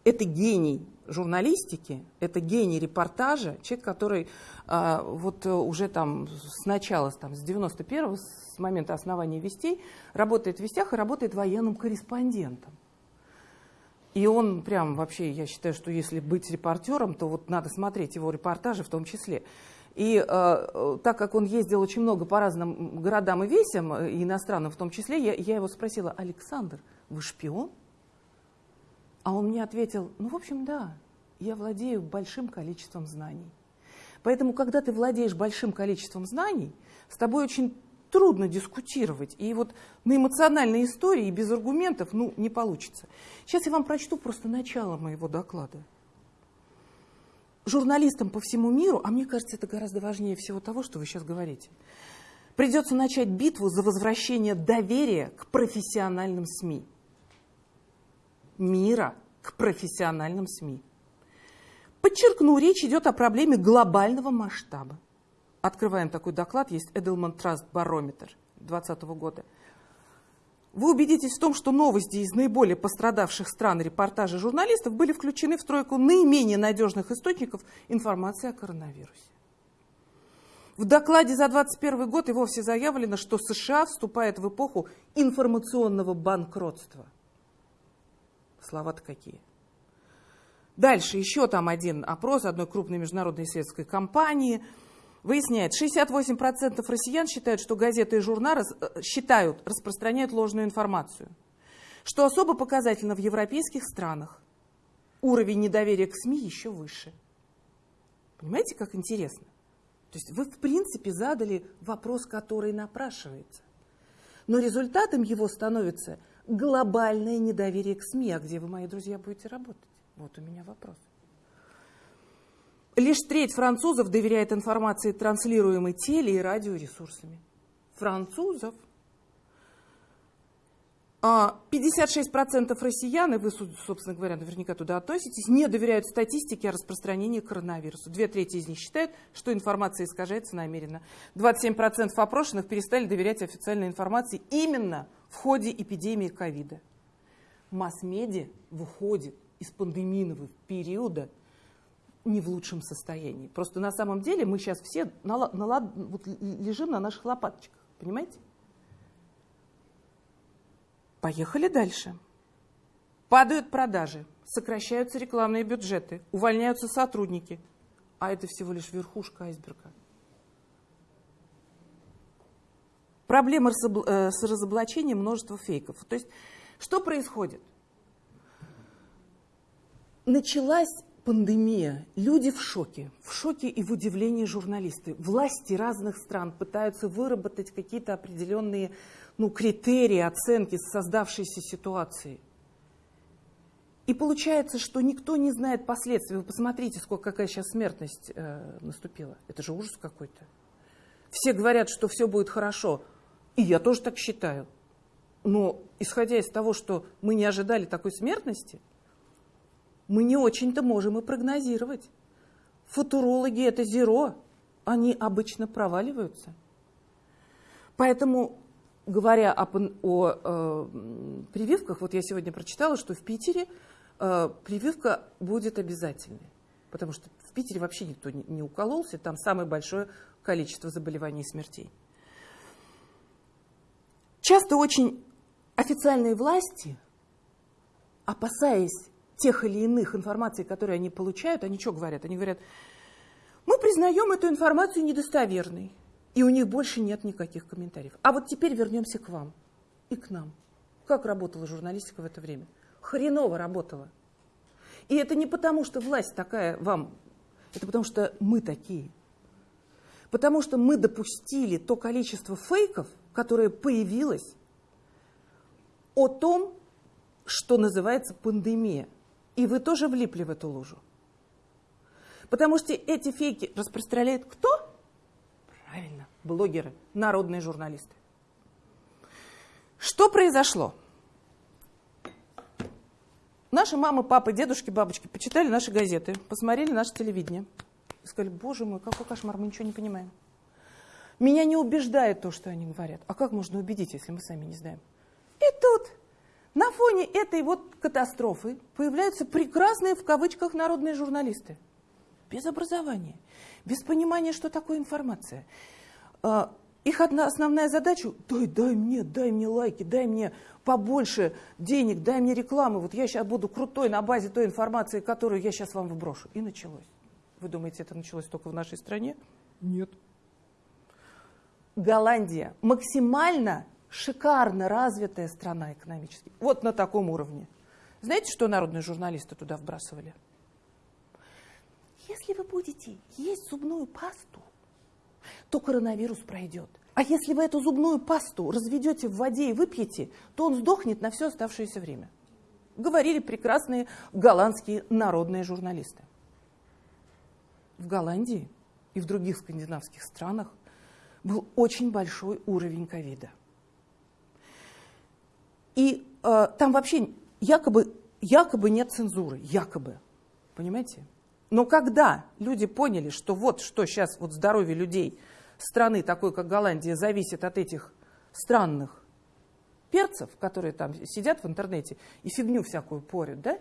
Это гений журналистики, это гений репортажа, человек, который а, вот э, уже там с начала, там, с 91-го, с момента основания «Вестей», работает в «Вестях» и работает военным корреспондентом. И он прям вообще, я считаю, что если быть репортером, то вот надо смотреть его репортажи в том числе. И э, так как он ездил очень много по разным городам и весям, э, иностранным в том числе, я, я его спросила, Александр, вы шпион? А он мне ответил, ну, в общем, да, я владею большим количеством знаний. Поэтому, когда ты владеешь большим количеством знаний, с тобой очень трудно дискутировать. И вот на эмоциональной истории без аргументов, ну, не получится. Сейчас я вам прочту просто начало моего доклада. Журналистам по всему миру, а мне кажется, это гораздо важнее всего того, что вы сейчас говорите, придется начать битву за возвращение доверия к профессиональным СМИ. Мира к профессиональным СМИ. Подчеркну, речь идет о проблеме глобального масштаба. Открываем такой доклад, есть Edelman Trust Barometer 2020 года. Вы убедитесь в том, что новости из наиболее пострадавших стран репортажи журналистов были включены в тройку наименее надежных источников информации о коронавирусе. В докладе за 2021 год и вовсе заявлено, что США вступает в эпоху информационного банкротства. Слова-то какие. Дальше еще там один опрос одной крупной международной исследовательской компании выясняет, 68% россиян считают, что газеты и журналы э, считают, распространяют ложную информацию. Что особо показательно в европейских странах. Уровень недоверия к СМИ еще выше. Понимаете, как интересно? То есть вы, в принципе, задали вопрос, который напрашивается. Но результатом его становится глобальное недоверие к СМИ. А где вы, мои друзья, будете работать? Вот у меня вопрос. Лишь треть французов доверяет информации, транслируемой теле- и радиоресурсами. Французов – 56% россиян, и вы, собственно говоря, наверняка туда относитесь, не доверяют статистике о распространении коронавируса. Две трети из них считают, что информация искажается намеренно. 27% опрошенных перестали доверять официальной информации именно в ходе эпидемии ковида. Масс-медиа выходит из пандемийного периода не в лучшем состоянии. Просто на самом деле мы сейчас все на, на, вот лежим на наших лопаточках, понимаете? Поехали дальше. Падают продажи, сокращаются рекламные бюджеты, увольняются сотрудники. А это всего лишь верхушка айсберга. Проблема э, с разоблачением множества фейков. То есть, что происходит? Началась пандемия. Люди в шоке. В шоке и в удивлении журналисты. Власти разных стран пытаются выработать какие-то определенные ну, критерии оценки создавшейся ситуации. И получается, что никто не знает последствий. Вы посмотрите, сколько, какая сейчас смертность э, наступила. Это же ужас какой-то. Все говорят, что все будет хорошо. И я тоже так считаю. Но исходя из того, что мы не ожидали такой смертности, мы не очень-то можем и прогнозировать. Футурологи это зеро, они обычно проваливаются. Поэтому говоря о, о э, прививках, вот я сегодня прочитала, что в Питере э, прививка будет обязательной. Потому что в Питере вообще никто не, не укололся, там самое большое количество заболеваний и смертей. Часто очень официальные власти, опасаясь тех или иных информаций, которые они получают, они что говорят? Они говорят, мы признаем эту информацию недостоверной. И у них больше нет никаких комментариев. А вот теперь вернемся к вам и к нам. Как работала журналистика в это время? Хреново работала. И это не потому, что власть такая вам, это потому, что мы такие. Потому что мы допустили то количество фейков, которое появилось о том, что называется пандемия. И вы тоже влипли в эту лужу. Потому что эти фейки распространяет кто? Блогеры, народные журналисты. Что произошло? Наши мамы, папы, дедушки, бабочки почитали наши газеты, посмотрели наше телевидение и сказали, боже мой, какой кошмар, мы ничего не понимаем. Меня не убеждает то, что они говорят. А как можно убедить, если мы сами не знаем? И тут на фоне этой вот катастрофы появляются прекрасные в кавычках народные журналисты. Без образования, без понимания, что такое информация. А, их одна основная задача – дай, дай мне, дай мне лайки, дай мне побольше денег, дай мне рекламы. Вот я сейчас буду крутой на базе той информации, которую я сейчас вам вброшу. И началось. Вы думаете, это началось только в нашей стране? Нет. Голландия максимально шикарно развитая страна экономически. Вот на таком уровне. Знаете, что народные журналисты туда вбрасывали? Если вы будете есть зубную пасту, то коронавирус пройдет. А если вы эту зубную пасту разведете в воде и выпьете, то он сдохнет на все оставшееся время. Говорили прекрасные голландские народные журналисты. В Голландии и в других скандинавских странах был очень большой уровень ковида. И э, там вообще якобы, якобы нет цензуры, якобы. Понимаете? Но когда люди поняли, что вот что сейчас вот здоровье людей страны, такой как Голландия, зависит от этих странных перцев, которые там сидят в интернете и фигню всякую порят, да,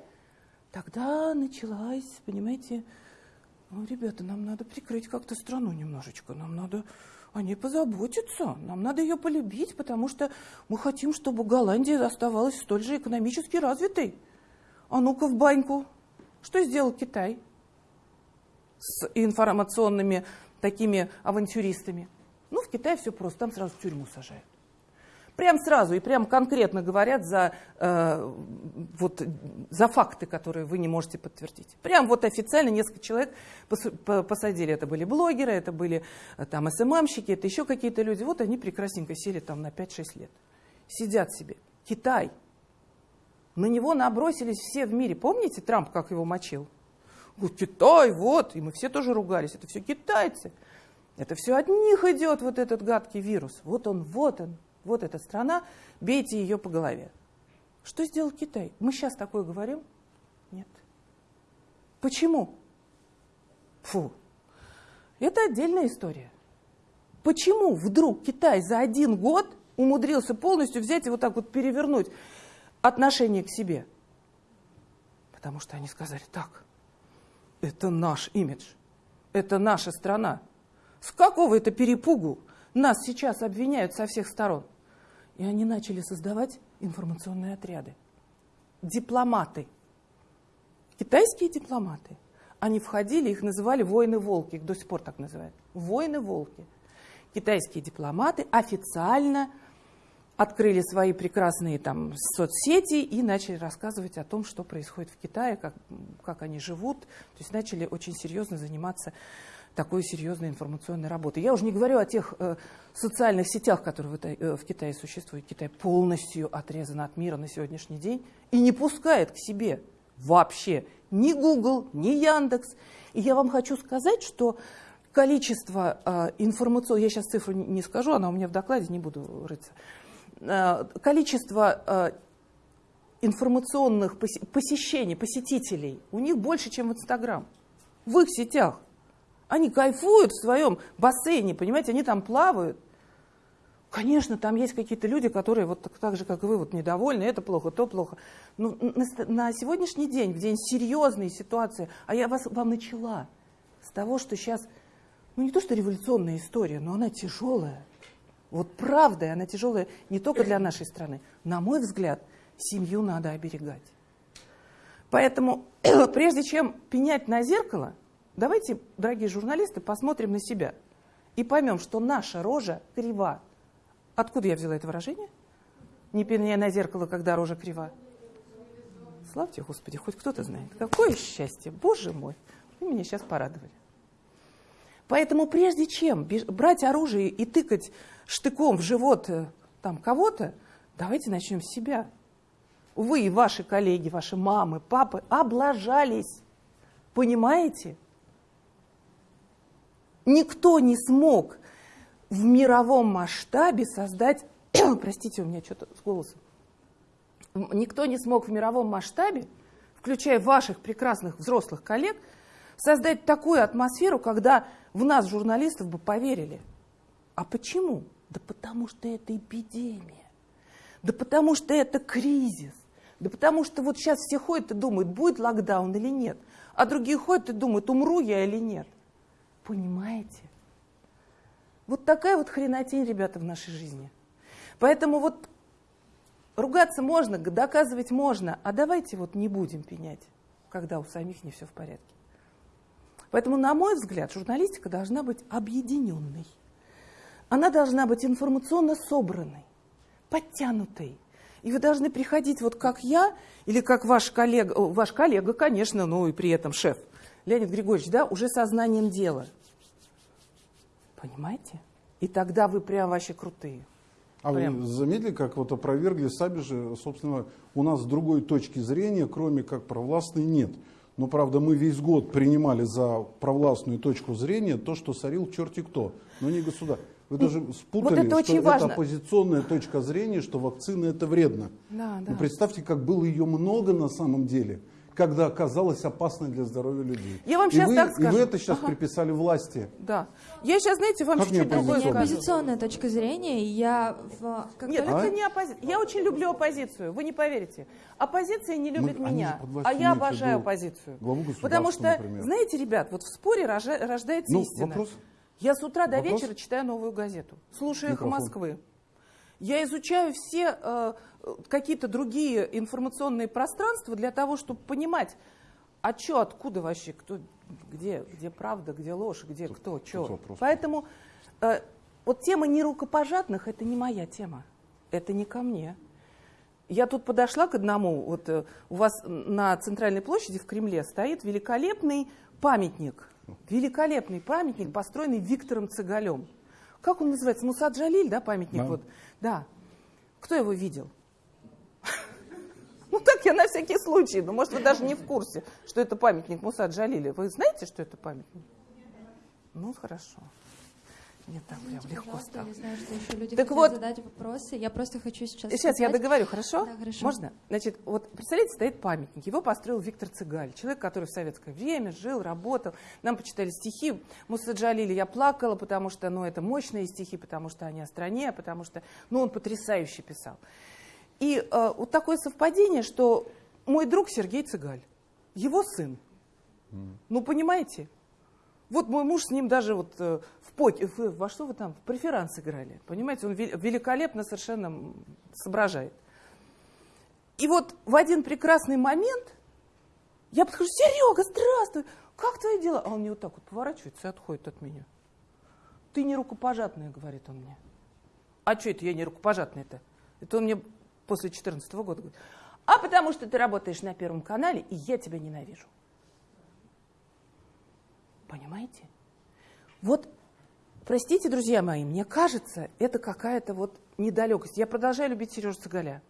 тогда началась, понимаете, «Ну, ребята, нам надо прикрыть как-то страну немножечко, нам надо о ней позаботиться, нам надо ее полюбить, потому что мы хотим, чтобы Голландия оставалась столь же экономически развитой. А ну-ка в баньку. Что сделал Китай с информационными такими авантюристами? Ну, в Китае все просто, там сразу в тюрьму сажают. Прям сразу и прям конкретно говорят за, э, вот, за факты, которые вы не можете подтвердить. Прям вот официально несколько человек пос- посадили. Это были блогеры, это были э, там СММщики, это еще какие-то люди. Вот они прекрасненько сели там на 5-6 лет. Сидят себе. Китай. На него набросились все в мире. Помните Трамп, как его мочил? Китай, вот. И мы все тоже ругались. Это все китайцы. Это все от них идет вот этот гадкий вирус. Вот он, вот он, вот эта страна, бейте ее по голове. Что сделал Китай? Мы сейчас такое говорим? Нет. Почему? Фу. Это отдельная история. Почему вдруг Китай за один год умудрился полностью взять и вот так вот перевернуть отношение к себе? Потому что они сказали, так, это наш имидж, это наша страна. С какого это перепугу нас сейчас обвиняют со всех сторон? И они начали создавать информационные отряды. Дипломаты. Китайские дипломаты. Они входили, их называли воины-волки, их до сих пор так называют. Воины-волки. Китайские дипломаты официально открыли свои прекрасные там соцсети и начали рассказывать о том, что происходит в Китае, как, как они живут. То есть начали очень серьезно заниматься такой серьезной информационной работы. Я уже не говорю о тех э, социальных сетях, которые в, э, в Китае существуют. Китай полностью отрезан от мира на сегодняшний день и не пускает к себе вообще ни Google, ни Яндекс. И я вам хочу сказать, что количество э, информационных, я сейчас цифру не, скажу, она у меня в докладе, не буду рыться, количество э, информационных посещений, посетителей у них больше, чем в Инстаграм, в их сетях. Они кайфуют в своем бассейне, понимаете, они там плавают. Конечно, там есть какие-то люди, которые вот так, так же, как и вы, вот недовольны, это плохо, то плохо. Но на, на сегодняшний день, в день серьезной ситуации, а я вас, вам начала с того, что сейчас, ну не то что революционная история, но она тяжелая. Вот правда, она тяжелая не только для нашей страны. На мой взгляд, семью надо оберегать. Поэтому, прежде чем пенять на зеркало, Давайте, дорогие журналисты, посмотрим на себя и поймем, что наша рожа крива. Откуда я взяла это выражение? Не пеняя на зеркало, когда рожа крива. Славьте, Господи, хоть кто-то знает. Какое счастье, Боже мой. Вы меня сейчас порадовали. Поэтому прежде чем брать оружие и тыкать штыком в живот э, там кого-то, давайте начнем с себя. Вы и ваши коллеги, ваши мамы, папы облажались. Понимаете? Никто не смог в мировом масштабе создать, простите, у меня что-то с голосом, никто не смог в мировом масштабе, включая ваших прекрасных взрослых коллег, создать такую атмосферу, когда в нас, журналистов, бы поверили. А почему? Да потому что это эпидемия. Да потому что это кризис. Да потому что вот сейчас все ходят и думают, будет локдаун или нет. А другие ходят и думают, умру я или нет. Понимаете? Вот такая вот хренотень, ребята, в нашей жизни. Поэтому вот ругаться можно, доказывать можно, а давайте вот не будем пенять, когда у самих не все в порядке. Поэтому, на мой взгляд, журналистика должна быть объединенной. Она должна быть информационно собранной, подтянутой. И вы должны приходить вот как я, или как ваш коллега, ваш коллега, конечно, ну и при этом шеф, Леонид Григорьевич, да, уже сознанием дела – Понимаете? И тогда вы прям вообще крутые. А прям. вы заметили, как вот опровергли сами же, собственно, у нас другой точки зрения, кроме как провластной, нет. Но, правда, мы весь год принимали за провластную точку зрения то, что сорил черти кто, но не государство. Вы даже спутали, вот это что это оппозиционная точка зрения, что вакцина это вредно. Да, да. Но представьте, как было ее много на самом деле когда оказалась опасной для здоровья людей. Я вам и сейчас вы, так И скажу. вы это сейчас Ага. приписали власти. Да. Я сейчас, знаете, вам чуть-чуть другое Это не оппозиционная? скажу. оппозиционная точка зрения. и Я в, как Нет, только- это не оппозиция. Я очень люблю оппозицию, вы не поверите. Оппозиция не любит Мы- меня, а я обожаю оппозицию. Потому что, например. знаете, ребят, вот в споре рожа- рождается Ну, истина. вопрос? Я с утра до Вопрос? вечера читаю новую газету, слушаю «Эхо Микрофон. Москвы». Я изучаю все э, какие-то другие информационные пространства для того, чтобы понимать, а что, откуда вообще, кто, где, где правда, где ложь, где кто, что. Поэтому э, вот тема нерукопожатных – это не моя тема, это не ко мне. Я тут подошла к одному, вот э, у вас на центральной площади в Кремле стоит великолепный памятник, великолепный памятник, построенный Виктором Цыгалем. Как он называется? Мусад Джалиль, да, памятник? Да. Вот. Да. Кто его видел? Ну так я на всякий случай, ну может вы даже не в курсе, что это памятник Муса Джалиля. Вы знаете, что это памятник? Ну хорошо. Мне там прям легко стало. я знаю, что еще люди Так вот- задать вопросы. Я просто хочу сейчас Сейчас я сказать- договорю, хорошо? Да, хорошо. Можно? Значит, вот представляете, стоит памятник. Его построил Виктор Цыгаль, человек, который в советское время жил, работал. Нам почитали стихи Муса Джалиля. Я плакала, потому что, ну, это мощные стихи, потому что они о стране, потому что, ну, он потрясающе писал. И э, вот такое совпадение, что мой друг Сергей Цыгаль, его сын. Ну, понимаете? Вот мой муж с ним даже вот э, в поте, в- во что вы там, в преферанс играли, понимаете? Он вел- великолепно совершенно соображает. И вот в один прекрасный момент я подхожу, Серега, здравствуй, как твои дела? А он мне вот так вот поворачивается и отходит от меня. Ты не рукопожатная, говорит он мне. А что это я не рукопожатная-то? Это он мне после 2014 года говорит. А потому что ты работаешь на Первом канале, и я тебя ненавижу. Понимаете? Вот, простите, друзья мои, мне кажется, это какая-то вот недалекость. Я продолжаю любить Сережу Цыгаля.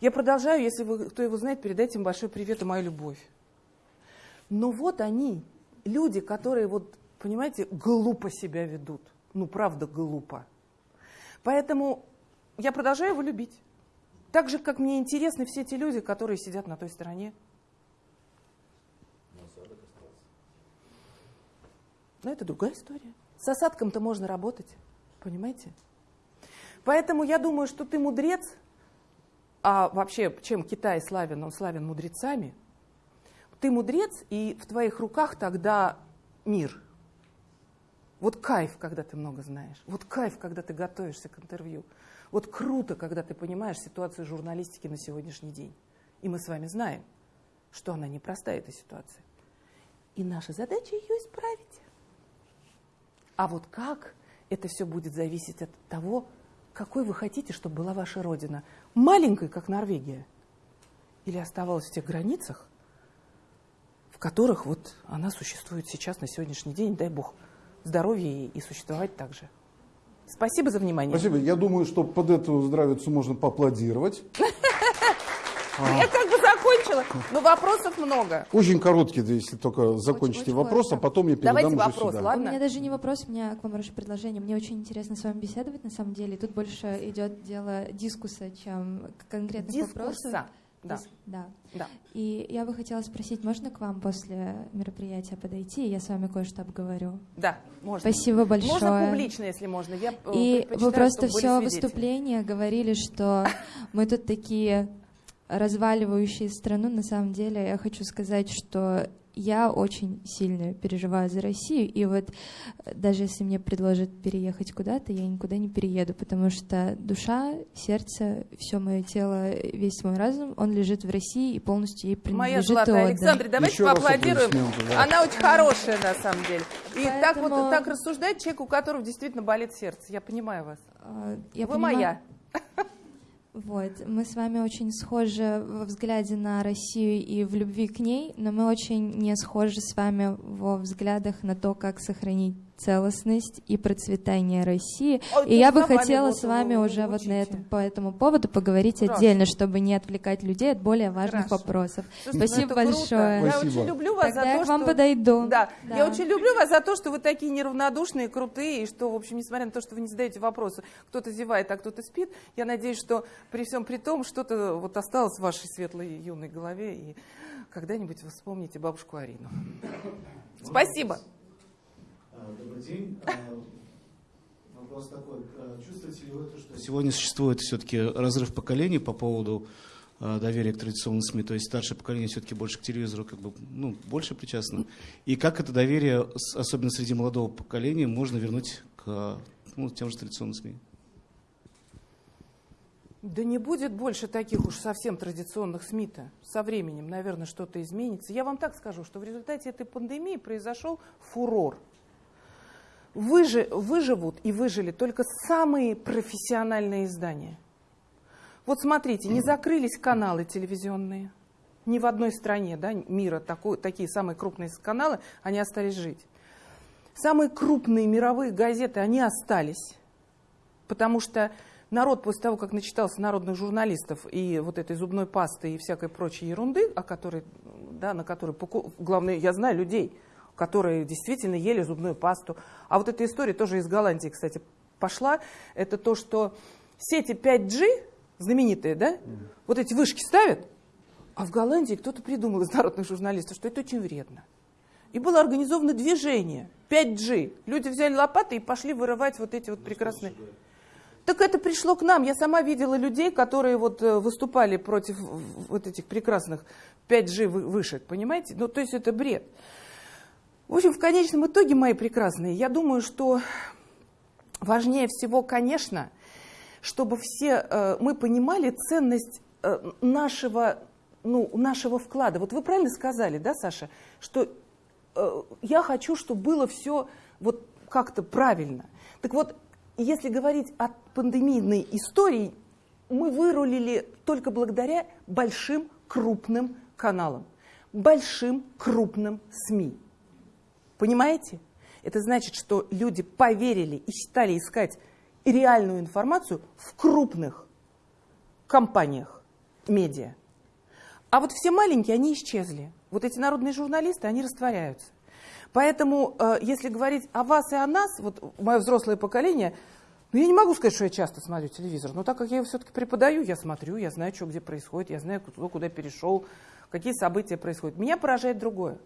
Я продолжаю, если вы, кто его знает, передайте им большой привет и мою любовь. Но вот они, люди, которые вот, понимаете, глупо себя ведут. Ну, правда, глупо. Поэтому я продолжаю его любить. Так же, как мне интересны все те люди, которые сидят на той стороне. Но это другая история. С осадком-то можно работать, понимаете? Поэтому я думаю, что ты мудрец, а вообще, чем Китай славен, он славен мудрецами. Ты мудрец, и в твоих руках тогда мир. Вот кайф, когда ты много знаешь. Вот кайф, когда ты готовишься к интервью. Вот круто, когда ты понимаешь ситуацию журналистики на сегодняшний день. И мы с вами знаем, что она непростая, эта ситуация. И наша задача ее исправить. А вот как, это все будет зависеть от того, какой вы хотите, чтобы была ваша родина. Маленькой, как Норвегия, или оставалась в тех границах, в которых вот она существует сейчас, на сегодняшний день, дай бог, здоровья и существовать так же. Спасибо за внимание. Спасибо. Я думаю, что под эту здравицу можно поаплодировать. Как бы закончила, но вопросов много. Очень короткий, если только закончите очень вопрос, а коротко. потом я передам Давайте уже вопрос, сюда. ладно? У меня даже не вопрос, у меня к вам хорошее предложение. Мне очень интересно с вами беседовать, на самом деле. Тут больше идет дело дискуса, чем конкретных вопросов. Дискурса. Да, Дис- да. да. И я бы хотела спросить, можно к вам после мероприятия подойти, и я с вами кое-что обговорю? Да, можно. Спасибо большое. Можно публично, если можно. Я э, И вы просто все выступление говорили, что мы тут такие разваливающие страну. На самом деле я хочу сказать, что я очень сильно переживаю за Россию, и вот э, даже если мне предложат переехать куда-то, я никуда не перееду, потому что душа, сердце, все мое тело, весь мой разум, он лежит в России и полностью ей Моя принадлежит и золотая. Александра, давайте Еще поаплодируем. да. Она очень хорошая на самом деле. И так вот Поэтому- так рассуждает человек, у которого действительно болит сердце. Я понимаю вас. А, Я Вы понимаю- моя. Вот, мы с вами очень схожи во взгляде на Россию и в любви к ней, но мы очень не схожи с вами во взглядах на то, как сохранить целостность и процветание России. А и я бы хотела с вами уже вот на этом, по этому поводу поговорить Хорошо. отдельно, чтобы не отвлекать людей от более важных Хорошо. вопросов. Слушайте, ну Спасибо большое. Я Спасибо. очень люблю вас Тогда за я то, к вам что... подойду. Да. Да. я очень люблю вас за то, что вы такие неравнодушные, крутые, и что, в общем, несмотря на то, что вы не задаете вопросы, кто-то зевает, а кто-то спит, я надеюсь, что при всем при том что-то вот осталось в вашей светлой юной голове, и когда-нибудь вы вспомните бабушку Арину. Спасибо. А, Добрый день. А, Вопрос такой. А, Чувствуете ли вы то, что сегодня существует все-таки разрыв поколений по поводу доверия к традиционным СМИ? То есть старшее поколение все-таки больше к телевизору как бы, ну, больше причастно. И как это доверие, особенно среди молодого поколения, можно вернуть к ну, тем же традиционным СМИ? Да не будет больше таких уж совсем традиционных СМИ-то. Со временем, наверное, что-то изменится. Я вам так скажу, что в результате этой пандемии произошел фурор. Выжи- выживут и выжили только самые профессиональные издания. Вот смотрите, не закрылись каналы телевизионные. Ни в одной стране да, мира такой, такие самые крупные каналы, они остались жить. Самые крупные мировые газеты, они остались. Потому что народ после того, как начитался народных журналистов и вот этой зубной пасты и всякой прочей ерунды, о которой, да, на которой, главное, я знаю людей, которые действительно ели зубную пасту. А вот эта история тоже из Голландии, кстати, пошла. Это то, что сети 5G, знаменитые, да, вот эти вышки ставят, а в Голландии кто-то придумал из народных журналистов, что это очень вредно. И было организовано движение 5G. Люди взяли лопаты и пошли вырывать вот эти вот прекрасные... Так это пришло к нам. Я сама видела людей, которые вот э, выступали против вот этих прекрасных 5G вы- вышек, понимаете? Ну, то есть это бред. В общем, в конечном итоге, мои прекрасные, я думаю, что важнее всего, конечно, чтобы все э, мы понимали ценность э, нашего, ну, нашего вклада. Вот вы правильно сказали, да, Саша, что э, я хочу, чтобы было все вот как-то правильно. Так вот, если говорить о пандемийной истории, мы вырулили только благодаря большим крупным каналам, большим крупным СМИ. Понимаете? Это значит, что люди поверили и стали искать реальную информацию в крупных компаниях медиа. А вот все маленькие, они исчезли. Вот эти народные журналисты, они растворяются. Поэтому, э, если говорить о вас и о нас, вот мое взрослое поколение, ну, я не могу сказать, что я часто смотрю телевизор, но так как я его все-таки преподаю, я смотрю, я знаю, что где происходит, я знаю, кто куда перешел, какие события происходят. Меня поражает другое.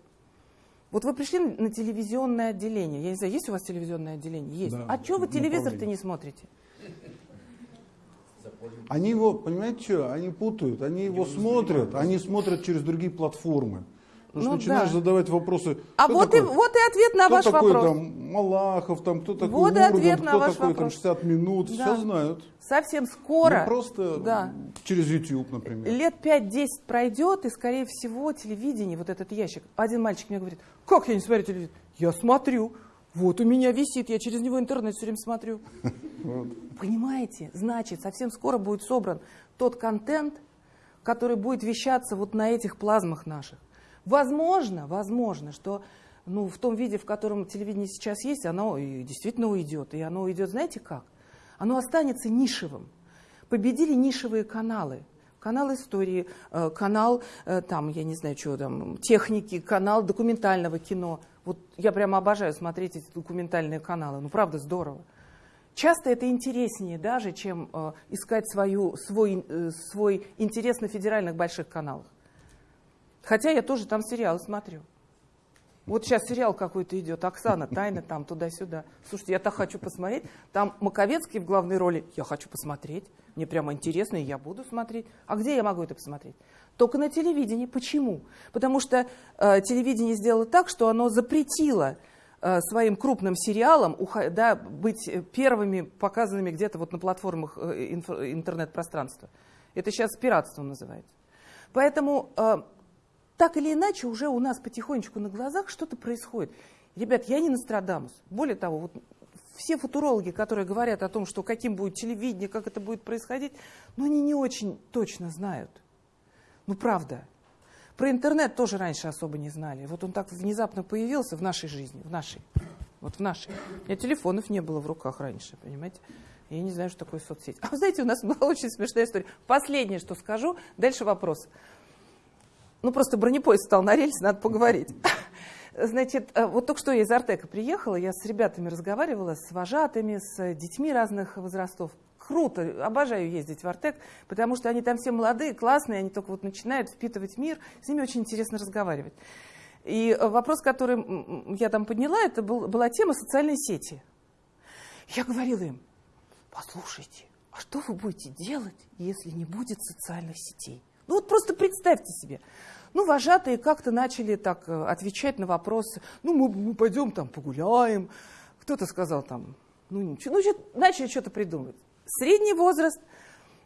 Вот вы пришли на телевизионное отделение. Я не знаю, есть у вас телевизионное отделение? Есть. Да, а что вы телевизор-то не смотрите? Они его, понимаете, что? Они путают, они его смотрят, они смотрят через другие платформы. Потому Ну что начинаешь да. задавать вопросы. А вот и, такой? вот и ответ на ваш такой вопрос. там Малахов, там, кто такой Вот и Ургант, ответ на кто ваш такой там вопрос. 60 минут, Да. все знают. Совсем скоро, Ну, просто да. через YouTube, например. лет 5-10 пройдет, и, скорее всего, телевидение, вот этот ящик. Один мальчик мне говорит, как я не смотрю телевизор? Я смотрю. Вот у меня висит, я через него интернет все время смотрю. Понимаете? Значит, совсем скоро будет собран тот контент, который будет вещаться вот на этих плазмах наших. Возможно, возможно, что ну, в том виде, в котором телевидение сейчас есть, оно действительно уйдет. И оно уйдет, знаете как? Оно останется нишевым. Победили нишевые каналы. Канал истории, э, канал, э, там, я не знаю, что там, техники, канал документального кино. Вот я прямо обожаю смотреть эти документальные каналы. Ну, правда, здорово. Часто это интереснее даже, чем э, искать свою, свой, свой интерес на федеральных больших каналах. Хотя я тоже там сериалы смотрю. Вот сейчас сериал какой-то идет, Оксана, тайна там, туда-сюда. Слушайте, я так хочу посмотреть. Там Маковецкий в главной роли. Я хочу посмотреть. Мне прямо интересно, и я буду смотреть. А где я могу это посмотреть? Только на телевидении. Почему? Потому что э, телевидение сделало так, что оно запретило э, своим крупным сериалам да, быть э, первыми показанными где-то вот на платформах э, интернет-пространства. Это сейчас пиратством называется. Поэтому э, так или иначе уже у нас потихонечку на глазах что-то происходит. Ребят, я не Нострадамус. Более того, вот все футурологи, которые говорят о том, что каким будет телевидение, как это будет происходить, ну они не очень точно знают. Ну правда. Про интернет тоже раньше особо не знали. Вот он так внезапно появился в нашей жизни, в нашей. Вот в нашей. У меня телефонов не было в руках раньше, понимаете? Я не знаю, что такое соцсеть. А знаете, у нас была очень смешная история. Последнее, что скажу, дальше вопрос. Ну, просто бронепоезд стал на рельсы, надо поговорить. Значит, э, вот только что я из Артека приехала, я с ребятами разговаривала, с вожатыми, с детьми разных возрастов. Круто, обожаю ездить в Артек, потому что они там все молодые, классные, они только вот начинают впитывать мир, с ними очень интересно разговаривать. И э, вопрос, который я там подняла, это был, была тема социальной сети. Я говорила им, послушайте, а что вы будете делать, если не будет социальных сетей? Ну вот просто представьте себе. Ну, вожатые как-то начали так э, отвечать на вопросы. Ну, мы, мы пойдем там погуляем. Кто-то сказал там, ну ничего. Ну, начали что-то придумывать. Средний возраст,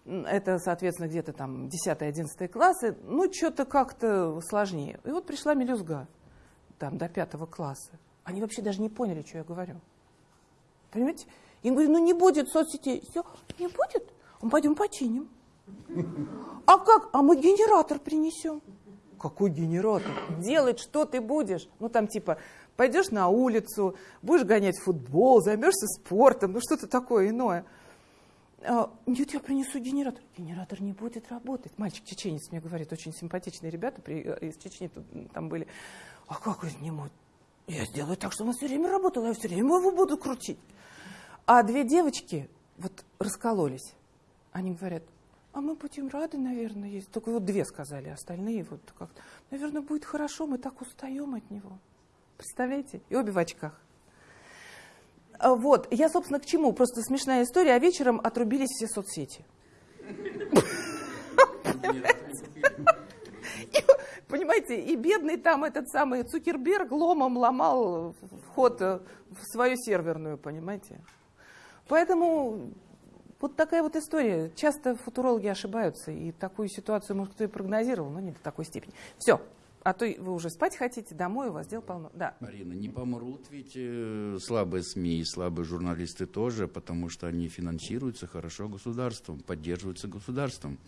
это, соответственно, где-то там 10-11 классы, ну, что-то как-то сложнее. И вот пришла мелюзга, там, до пятого класса. Они вообще даже не поняли, что я говорю. Понимаете? Я говорю, ну не будет соцсетей. Все, не будет? Мы пойдем починим. А как? А мы генератор принесем. Какой генератор? Делать что ты будешь? Ну там типа пойдешь на улицу, будешь гонять футбол, займешься спортом, ну что-то такое иное. А, Нет, я принесу генератор. Генератор не будет работать. Мальчик чеченец мне говорит, очень симпатичные ребята при- э, из Чечни тут, там были. А как он не может? Я сделаю так, чтобы он все время работал, я все время его буду крутить. А две девочки вот раскололись. Они говорят, а мы будем рады, наверное, есть. Только вот две сказали, остальные вот как наверное, будет хорошо, мы так устаем от него. Представляете? И обе в очках. А Вот, я, собственно, к чему? Просто смешная история, а вечером отрубились все соцсети. Понимаете, и бедный там этот самый Цукерберг ломом ломал вход в свою серверную, понимаете? Поэтому вот такая вот история. Часто футурологи ошибаются, и такую ситуацию, может, кто и прогнозировал, но не до такой степени. Все. А то вы уже спать хотите, домой у вас дел полно. Да. Марина, не помрут ведь э, слабые СМИ и слабые журналисты тоже, потому что они финансируются хорошо государством, поддерживаются государством.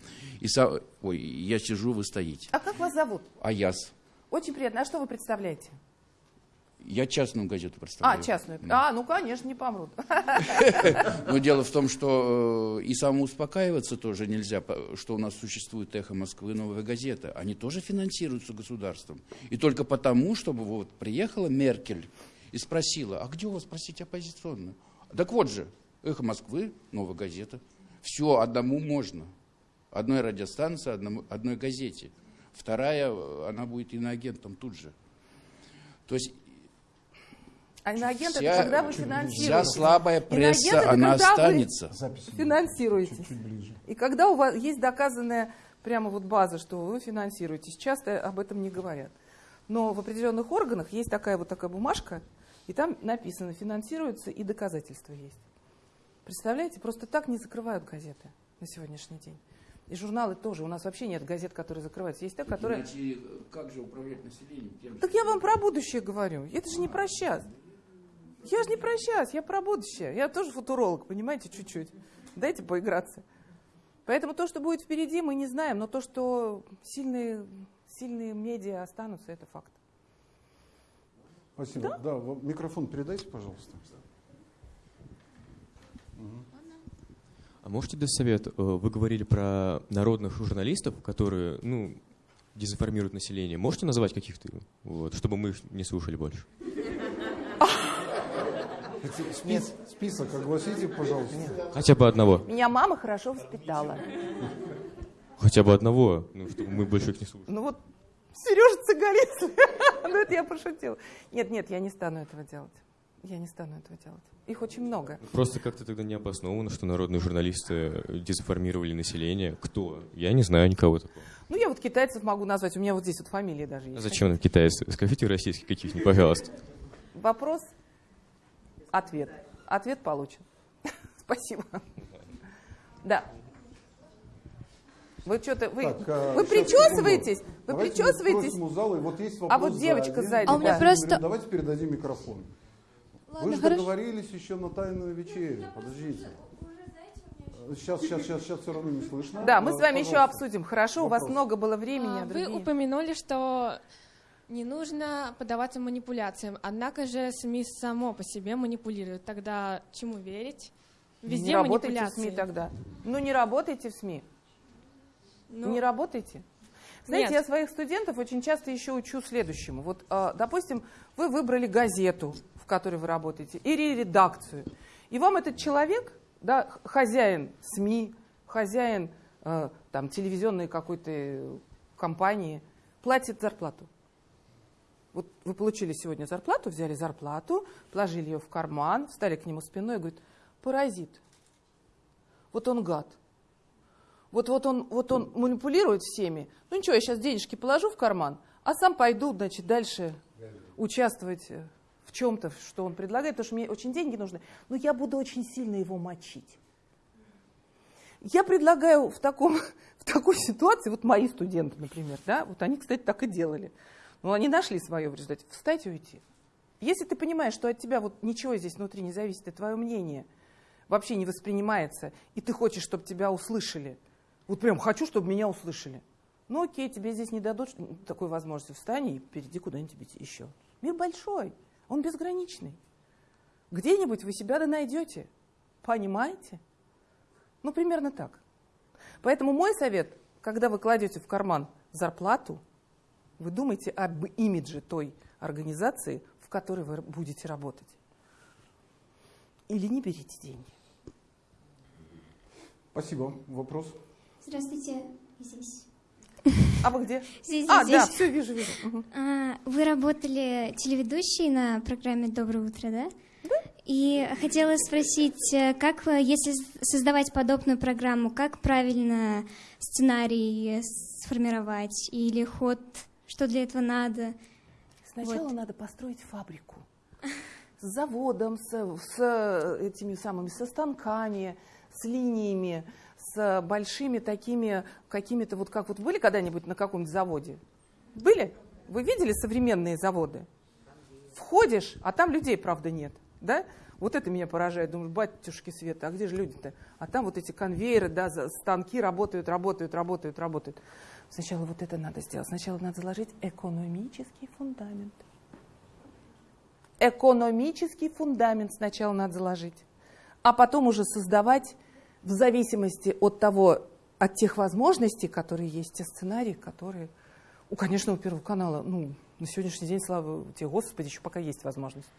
И са- Ой, я сижу, вы стоите. А как вас зовут? Аяс. Очень приятно. А что вы представляете? Я частную газету А, представляю. частную. Да. А, ну, конечно, не помрут. Но дело в том, что э, и самоуспокаиваться тоже нельзя, что у нас существует «Эхо Москвы», «Новая газета». Они тоже финансируются государством. И только потому, чтобы вот приехала Меркель и спросила, а где у вас, простите, оппозиционная? Так вот же, «Эхо Москвы», «Новая газета». Все, одному можно. Одной радиостанции, одному- одной газете. Вторая, э, она будет иноагентом тут же. То есть А иноагент вся, это когда вы вся финансируете. слабая Иноагент пресса, это она когда вы останется. Запись Финансируете. чуть-чуть ближе. И когда у вас есть доказанная прямо вот база, что вы финансируетесь, часто об этом не говорят. Но в определенных органах есть такая вот такая бумажка, и там написано финансируется и доказательства есть. Представляете, просто так не закрывают газеты на сегодняшний день. И журналы тоже. У нас вообще нет газет, которые закрываются. Есть те, которые... Иначе как же управлять населением? Тем же, Так я вам про будущее говорю. Это же не про сейчас. Я же не про сейчас, я про будущее. Я тоже футуролог, понимаете, чуть-чуть. Дайте поиграться. Поэтому то, что будет впереди, мы не знаем, но то, что сильные, сильные медиа останутся, это факт. Спасибо. Да, вот микрофон передайте, пожалуйста. А можете дать совет? Э, Вы говорили про народных журналистов, которые, ну, дезинформируют население. Можете назвать каких-то, вот, чтобы мы их не слушали больше? Спис- список огласите, пожалуйста. Хотя бы одного. Меня мама хорошо воспитала. Хотя бы одного, ну, чтобы мы больше их не слушали. Ну вот Сережа Цыгалец. Ну это я пошутила. Нет, нет, я не стану этого делать. Я не стану этого делать. Их очень много. Просто как-то тогда не обосновано, что народные журналисты дезинформировали население. Кто? Я не знаю никого такого. Ну я вот китайцев могу назвать. У меня вот здесь вот фамилии даже есть. А зачем нам китайцы? Скажите российских каких-нибудь, пожалуйста. Вопрос, ответ. Ответ получен. Спасибо. Да. Вы что-то, вы, Так, а, вы причесываетесь? секунду. Вы Давайте причесываетесь? мы зала, и вот есть А вопрос вот девочка сзади, А у меня да. просто- Давайте передадим микрофон. Вы Ладно, же хорошо. договорились еще на тайную вечерю. Подождите. Сейчас, сейчас, сейчас, сейчас все равно не слышно. Да, мы с вами еще пожалуйста. обсудим. Хорошо, у вас Вопрос. много было времени. А, а Вы упомянули, что Не нужно поддаваться манипуляциям. Однако же СМИ само по себе манипулируют. Тогда чему верить? Везде не работайте в. СМИ тогда. Ну, не работайте в СМИ. Ну, Не работайте. Знаете, Нет. я своих студентов очень часто еще учу следующему. Вот, а, допустим, вы выбрали газету, в которой вы работаете, или редакцию. И вам этот человек, да, хозяин СМИ, хозяин э, там, телевизионной какой-то компании, платит зарплату. Вот вы получили сегодня зарплату, взяли зарплату, положили ее в карман, встали к нему спиной и говорит, паразит. Вот он гад. Вот, вот, он, вот он манипулирует всеми. Ну ничего, я сейчас денежки положу в карман, а сам пойду, значит, дальше участвовать в чем-то, что он предлагает, потому что мне очень деньги нужны. Но я буду очень сильно его мочить. Я предлагаю в, таком, в такой ситуации, вот мои студенты, например, да, вот они, кстати, так и делали. Но они нашли свое в результате. Встать и уйти. Если ты понимаешь, что от тебя вот ничего здесь внутри не зависит, и твое мнение вообще не воспринимается, и ты хочешь, чтобы тебя услышали, вот прям хочу, чтобы меня услышали. Ну окей, тебе здесь не дадут такой возможности. Встань и перейди куда-нибудь еще. Мир большой, он безграничный. Где-нибудь вы себя да найдете. Понимаете? Ну, примерно так. Поэтому мой совет, когда вы кладете в карман зарплату, вы думайте об имидже той организации, в которой вы будете работать. Или не берите деньги. Спасибо. Вопрос? Здравствуйте, здесь. А вы где? Здесь, А, здесь. да, все, вижу, вижу. Мгм. А, Вы работали телеведущей на программе «Доброе утро», да? И хотела спросить, э, как, если создавать подобную программу, как правильно сценарий сформировать или ход, что для этого надо? Сначала Вот. надо построить фабрику с заводом, с, с этими самыми, со станками, с линиями, с большими такими какими-то вот как вот были когда-нибудь на каком-нибудь заводе? Были? Вы видели современные заводы? Входишь, а там людей, правда, нет. Да? Вот это меня поражает. Думаю, батюшки Света, а где же люди-то? А там вот эти конвейеры, да, станки работают, работают, работают, работают. Сначала вот это надо сделать. Сначала надо заложить экономический фундамент. Экономический фундамент сначала надо заложить, а потом уже создавать в зависимости от того, от тех возможностей, которые есть, те сценарии, которые, у, конечно, у Первого канала, ну, на сегодняшний день, слава тебе, Господи, еще пока есть возможность.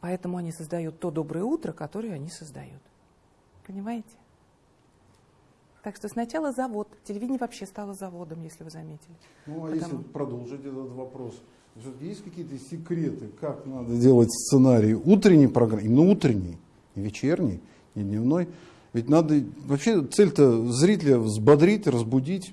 Поэтому они создают то доброе утро, которое они создают. Понимаете? Так что сначала завод. Телевидение вообще стало заводом, если вы заметили. Ну, а Потому- если продолжить этот вопрос, есть какие-то секреты, как надо делать сценарий утренней программы, именно утренней, не вечерней, не дневной. Ведь надо, вообще цель-то зрителя взбодрить, разбудить,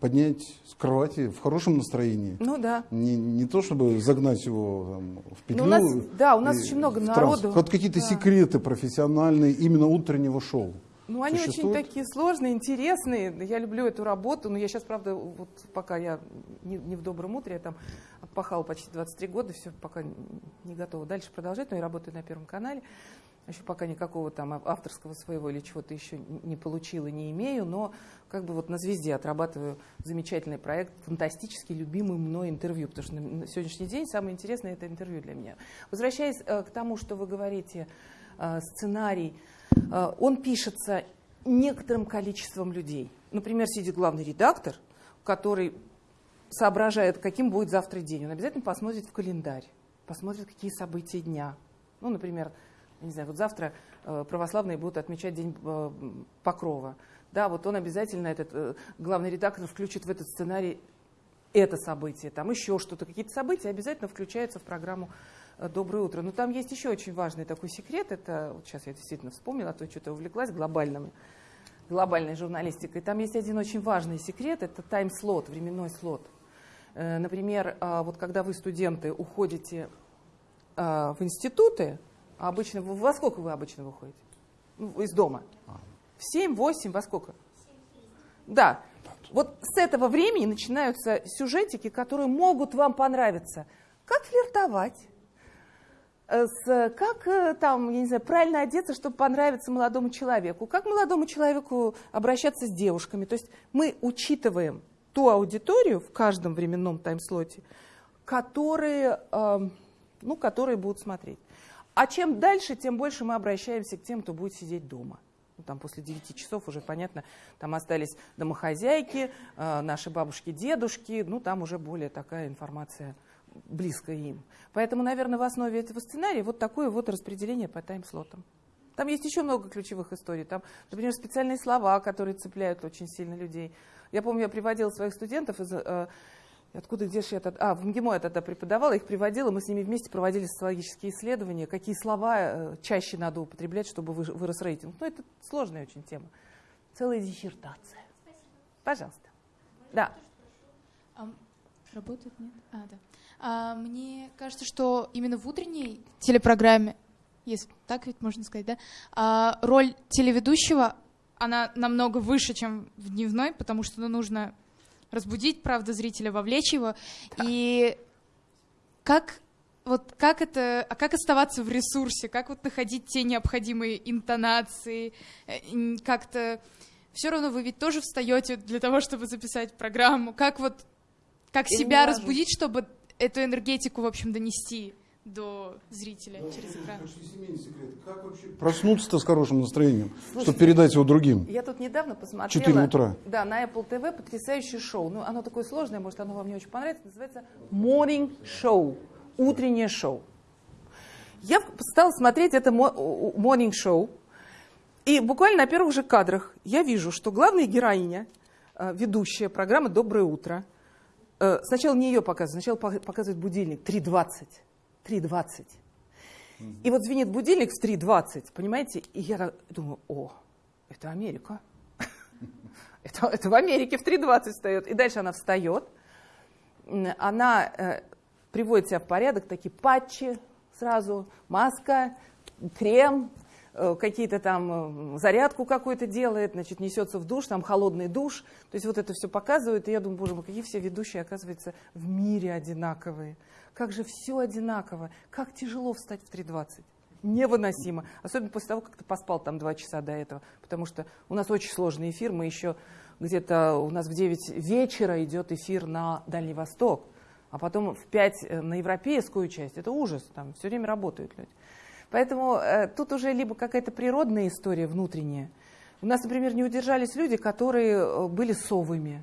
поднять с кровати в хорошем настроении. Ну да. Не, не то, чтобы загнать его там, в петлю. Ну, у нас- да, у нас очень много народу. Вот какие-то Да. секреты профессиональные именно утреннего шоу. Ну, они Существует? очень такие сложные, интересные. Я люблю эту работу, но я сейчас, правда, вот пока я не, не в добром утре, я там отпахала почти 23 года, все, пока не готова дальше продолжать, но я работаю на Первом канале. Еще пока никакого там авторского своего или чего-то еще не получила, не имею, но как бы вот на «Звезде» отрабатываю замечательный проект, фантастически любимый мной интервью, потому что на сегодняшний день самое интересное – это интервью для меня. Возвращаясь э, к тому, что вы говорите, э, сценарий, он пишется некоторым количеством людей. Например, сидит главный редактор, который соображает, каким будет завтра день. Он обязательно посмотрит в календарь, посмотрит, какие события дня. Ну, например, не знаю, вот завтра э, православные будут отмечать День э, Покрова. Да, вот он обязательно, этот э, главный редактор, включит в этот сценарий это событие, там еще что-то, какие-то события обязательно включаются в программу э, «Доброе утро». Но там есть еще очень важный такой секрет, это, вот сейчас я действительно вспомнила, а то что-то увлеклась глобальным, глобальной журналистикой. Там есть один очень важный секрет, это тайм-слот, временной слот. Э, Например, а, вот когда вы, студенты, уходите а, в институты, а обычно, вы- во сколько вы обычно выходите? Ну, из дома? В 7, 8, во сколько? Да. Вот с этого времени начинаются сюжетики, которые могут вам понравиться. Как флиртовать? С, как э, там, я не знаю, правильно одеться, чтобы понравиться молодому человеку? Как молодому человеку обращаться с девушками? То есть мы учитываем ту аудиторию в каждом временном таймслоте, которые, э, ну, которые будут смотреть. А чем дальше, тем больше мы обращаемся к тем, кто будет сидеть дома. Ну, там после 9 часов уже понятно, там остались домохозяйки, э, наши бабушки, дедушки, ну там уже более такая информация близкая им. Поэтому, наверное, в основе этого сценария вот такое вот распределение по тайм-слотам. Там есть еще много ключевых историй. Там, например, специальные слова, которые цепляют очень сильно людей. Я помню, я приводила своих студентов из э, Откуда, где же я тогда... А, в МГИМО я тогда преподавала, их приводила, мы с ними вместе проводили социологические исследования, какие слова э, чаще надо употреблять, чтобы вырос рейтинг. Ну, это сложная очень тема. Целая диссертация. Спасибо. Пожалуйста. Да. А, работает, нет? А, да. А, мне кажется, что именно в утренней телепрограмме, если так ведь можно сказать, да, а, роль телеведущего, она намного выше, чем в дневной, потому что ну, нужно разбудить, правда, зрителя, вовлечь его. Да. И как вот как это, а как оставаться в ресурсе, как вот находить те необходимые интонации, э, как-то все равно вы ведь тоже встаете для того, чтобы записать программу, как вот как себя разбудить, чтобы эту энергетику, в общем, донести до зрителя да, через экран. Как вообще проснуться-то с хорошим настроением, Слушайте, чтобы передать его другим? Я тут недавно посмотрела. 4 утра. Да, на Apple TV потрясающее шоу. Ну, оно такое сложное, может, оно вам не очень понравится. Называется Morning Show. Утреннее шоу. Я стала смотреть это Morning Show. И буквально на первых же кадрах я вижу, что главная героиня, э, ведущая программы «Доброе утро», сначала не ее показывают, сначала показывает будильник 3.20. 3.20. И вот звенит будильник в 3.20, понимаете? И я думаю, о, это Америка. это, это в Америке в 3.20 встает. И дальше она встает, она э, приводит себя в порядок, такие патчи сразу, маска, крем, э, какие-то там э, зарядку какую-то делает, значит, несется в душ, там холодный душ. То есть вот это все показывает, и я думаю, боже мой, какие все ведущие, оказывается, в мире одинаковые. Как же все одинаково. Как тяжело встать в 3.20. Невыносимо. Особенно после того, как ты поспал там два часа до этого. Потому что у нас очень сложный эфир. Мы еще где-то у нас в 9 вечера идет эфир на Дальний Восток. А потом в 5 э, на европейскую часть. Это ужас. Там все время работают люди. Поэтому э, тут уже либо какая-то природная история внутренняя. У нас, например, не удержались люди, которые э, были совыми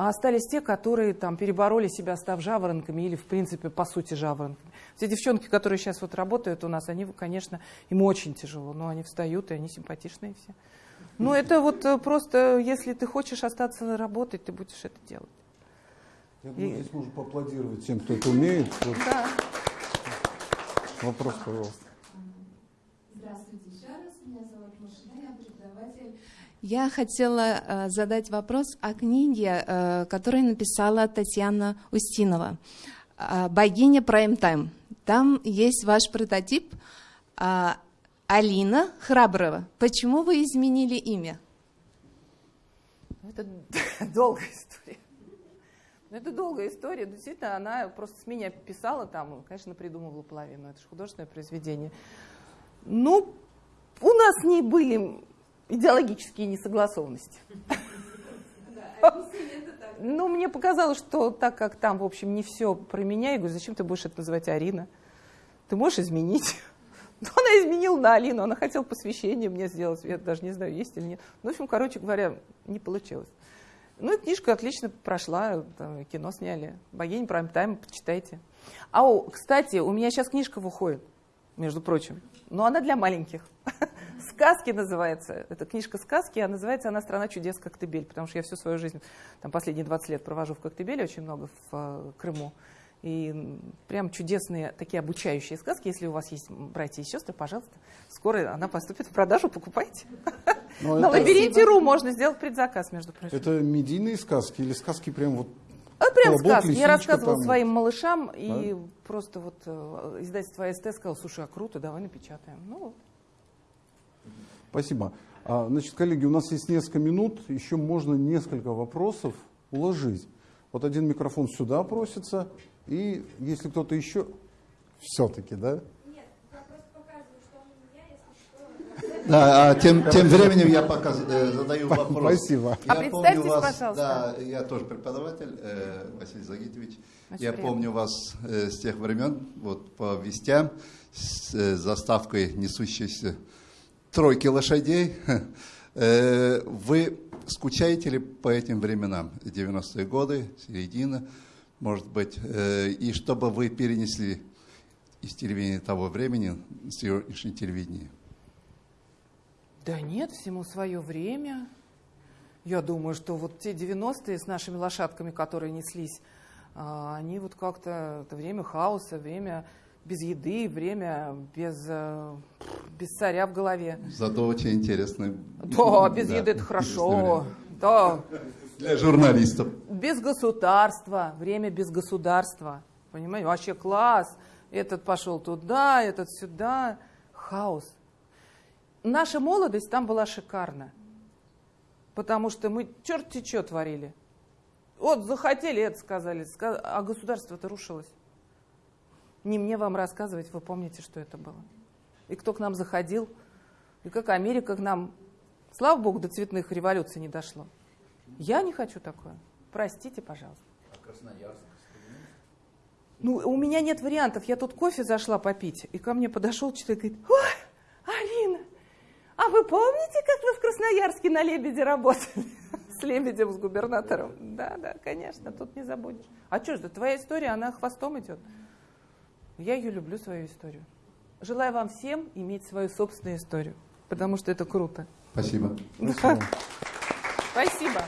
а остались те, которые там перебороли себя, став жаворонками или, в принципе, по сути, жаворонками. Все девчонки, которые сейчас вот работают у нас, они, конечно, им очень тяжело, но они встают, и они симпатичные все. Ну, это вот э, просто, если ты хочешь остаться работать, ты будешь это делать. Я думаю, и... здесь можно поаплодировать тем, кто это умеет. Да. Вопрос, пожалуйста. Я хотела э, задать вопрос о книге, э, которую написала Татьяна Устинова э, «Богиня Прайм-тайм». Там есть ваш прототип э, Алина Храброва. Почему вы изменили имя? Это долгая история. Ну, это долгая история. Действительно, она просто с меня писала там, конечно, придумывала половину. Это же художественное произведение. Ну, у нас с ней были идеологические несогласованности. Ну, мне показалось, что так как там, в общем, не все про меня, я говорю, зачем ты будешь это называть Арина? Ты можешь изменить? Но ну, она изменила на Алину, она хотела посвящение мне сделать, я даже не знаю, есть или нет. Ну, в общем, короче говоря, не получилось. Ну, книжка отлично прошла, там, кино сняли. «Богиня прайм-тайм», почитайте. А, кстати, у меня сейчас книжка выходит, между прочим, но она для маленьких. «Сказки» называется. Это книжка «Сказки», а называется она «Страна чудес Коктебель», потому что я всю свою жизнь, там последние 20 лет провожу в Коктебеле, очень много в э, Крыму. И прям чудесные такие обучающие сказки. Если у вас есть братья и сестры, пожалуйста, скоро она поступит в продажу, покупайте. Но ну, На это... лабиринте.ру можно сделать предзаказ, между прочим. Это медийные сказки или сказки прям вот а прям сказки. Лисичка, я рассказывала там... своим малышам, да? и просто вот э, издательство АСТ сказал, слушай, а круто, давай напечатаем. Ну вот. Спасибо. А, значит, коллеги, у нас есть несколько минут, еще можно несколько вопросов уложить. Вот один микрофон сюда просится, и если кто-то еще... Все-таки, да? Нет, я просто показываю, что он у меня, если что. Да, а тем, тем временем я пока э, задаю вопрос. Спасибо. А Я представьтесь, помню вас, пожалуйста. Да, я тоже преподаватель, э, Василий Загитович. Очень я приятно. помню вас э, с тех времен, вот по вестям, с э, заставкой несущейся тройки лошадей. Э, вы скучаете ли по этим временам? 90-е годы, середина, может быть, э, и чтобы вы перенесли из телевидения того времени в сегодняшнее телевидение? Да нет, всему свое время. Я думаю, что вот те 90-е с нашими лошадками, которые неслись, а, они вот как-то, это время хаоса, время без еды, время без, э, без царя в голове. Зато очень интересно. Да, без Да, еды это хорошо. Да. Для журналистов. Без государства, время без государства. Понимаете, вообще класс. Этот пошел туда, этот сюда. Хаос. Наша молодость там была шикарна. Потому что мы черти что творили. Вот захотели это сказали, ска- а государство-то рушилось. Не мне вам рассказывать, вы помните, что это было. И кто к нам заходил, и как Америка к нам, слава богу, до цветных революций не дошло. Я не хочу такое. Простите, пожалуйста. Ну, у меня нет вариантов. Я тут кофе зашла попить, и ко мне подошел человек и говорит, ой, Алина, а вы помните, как вы в Красноярске на Лебеде работали? С Лебедем, с губернатором. Да, да, конечно, тут не забудешь. А что ж, да твоя история, она хвостом идет. Я ее люблю, свою историю. Желаю вам всем иметь свою собственную историю, потому что это круто. Спасибо. Спасибо.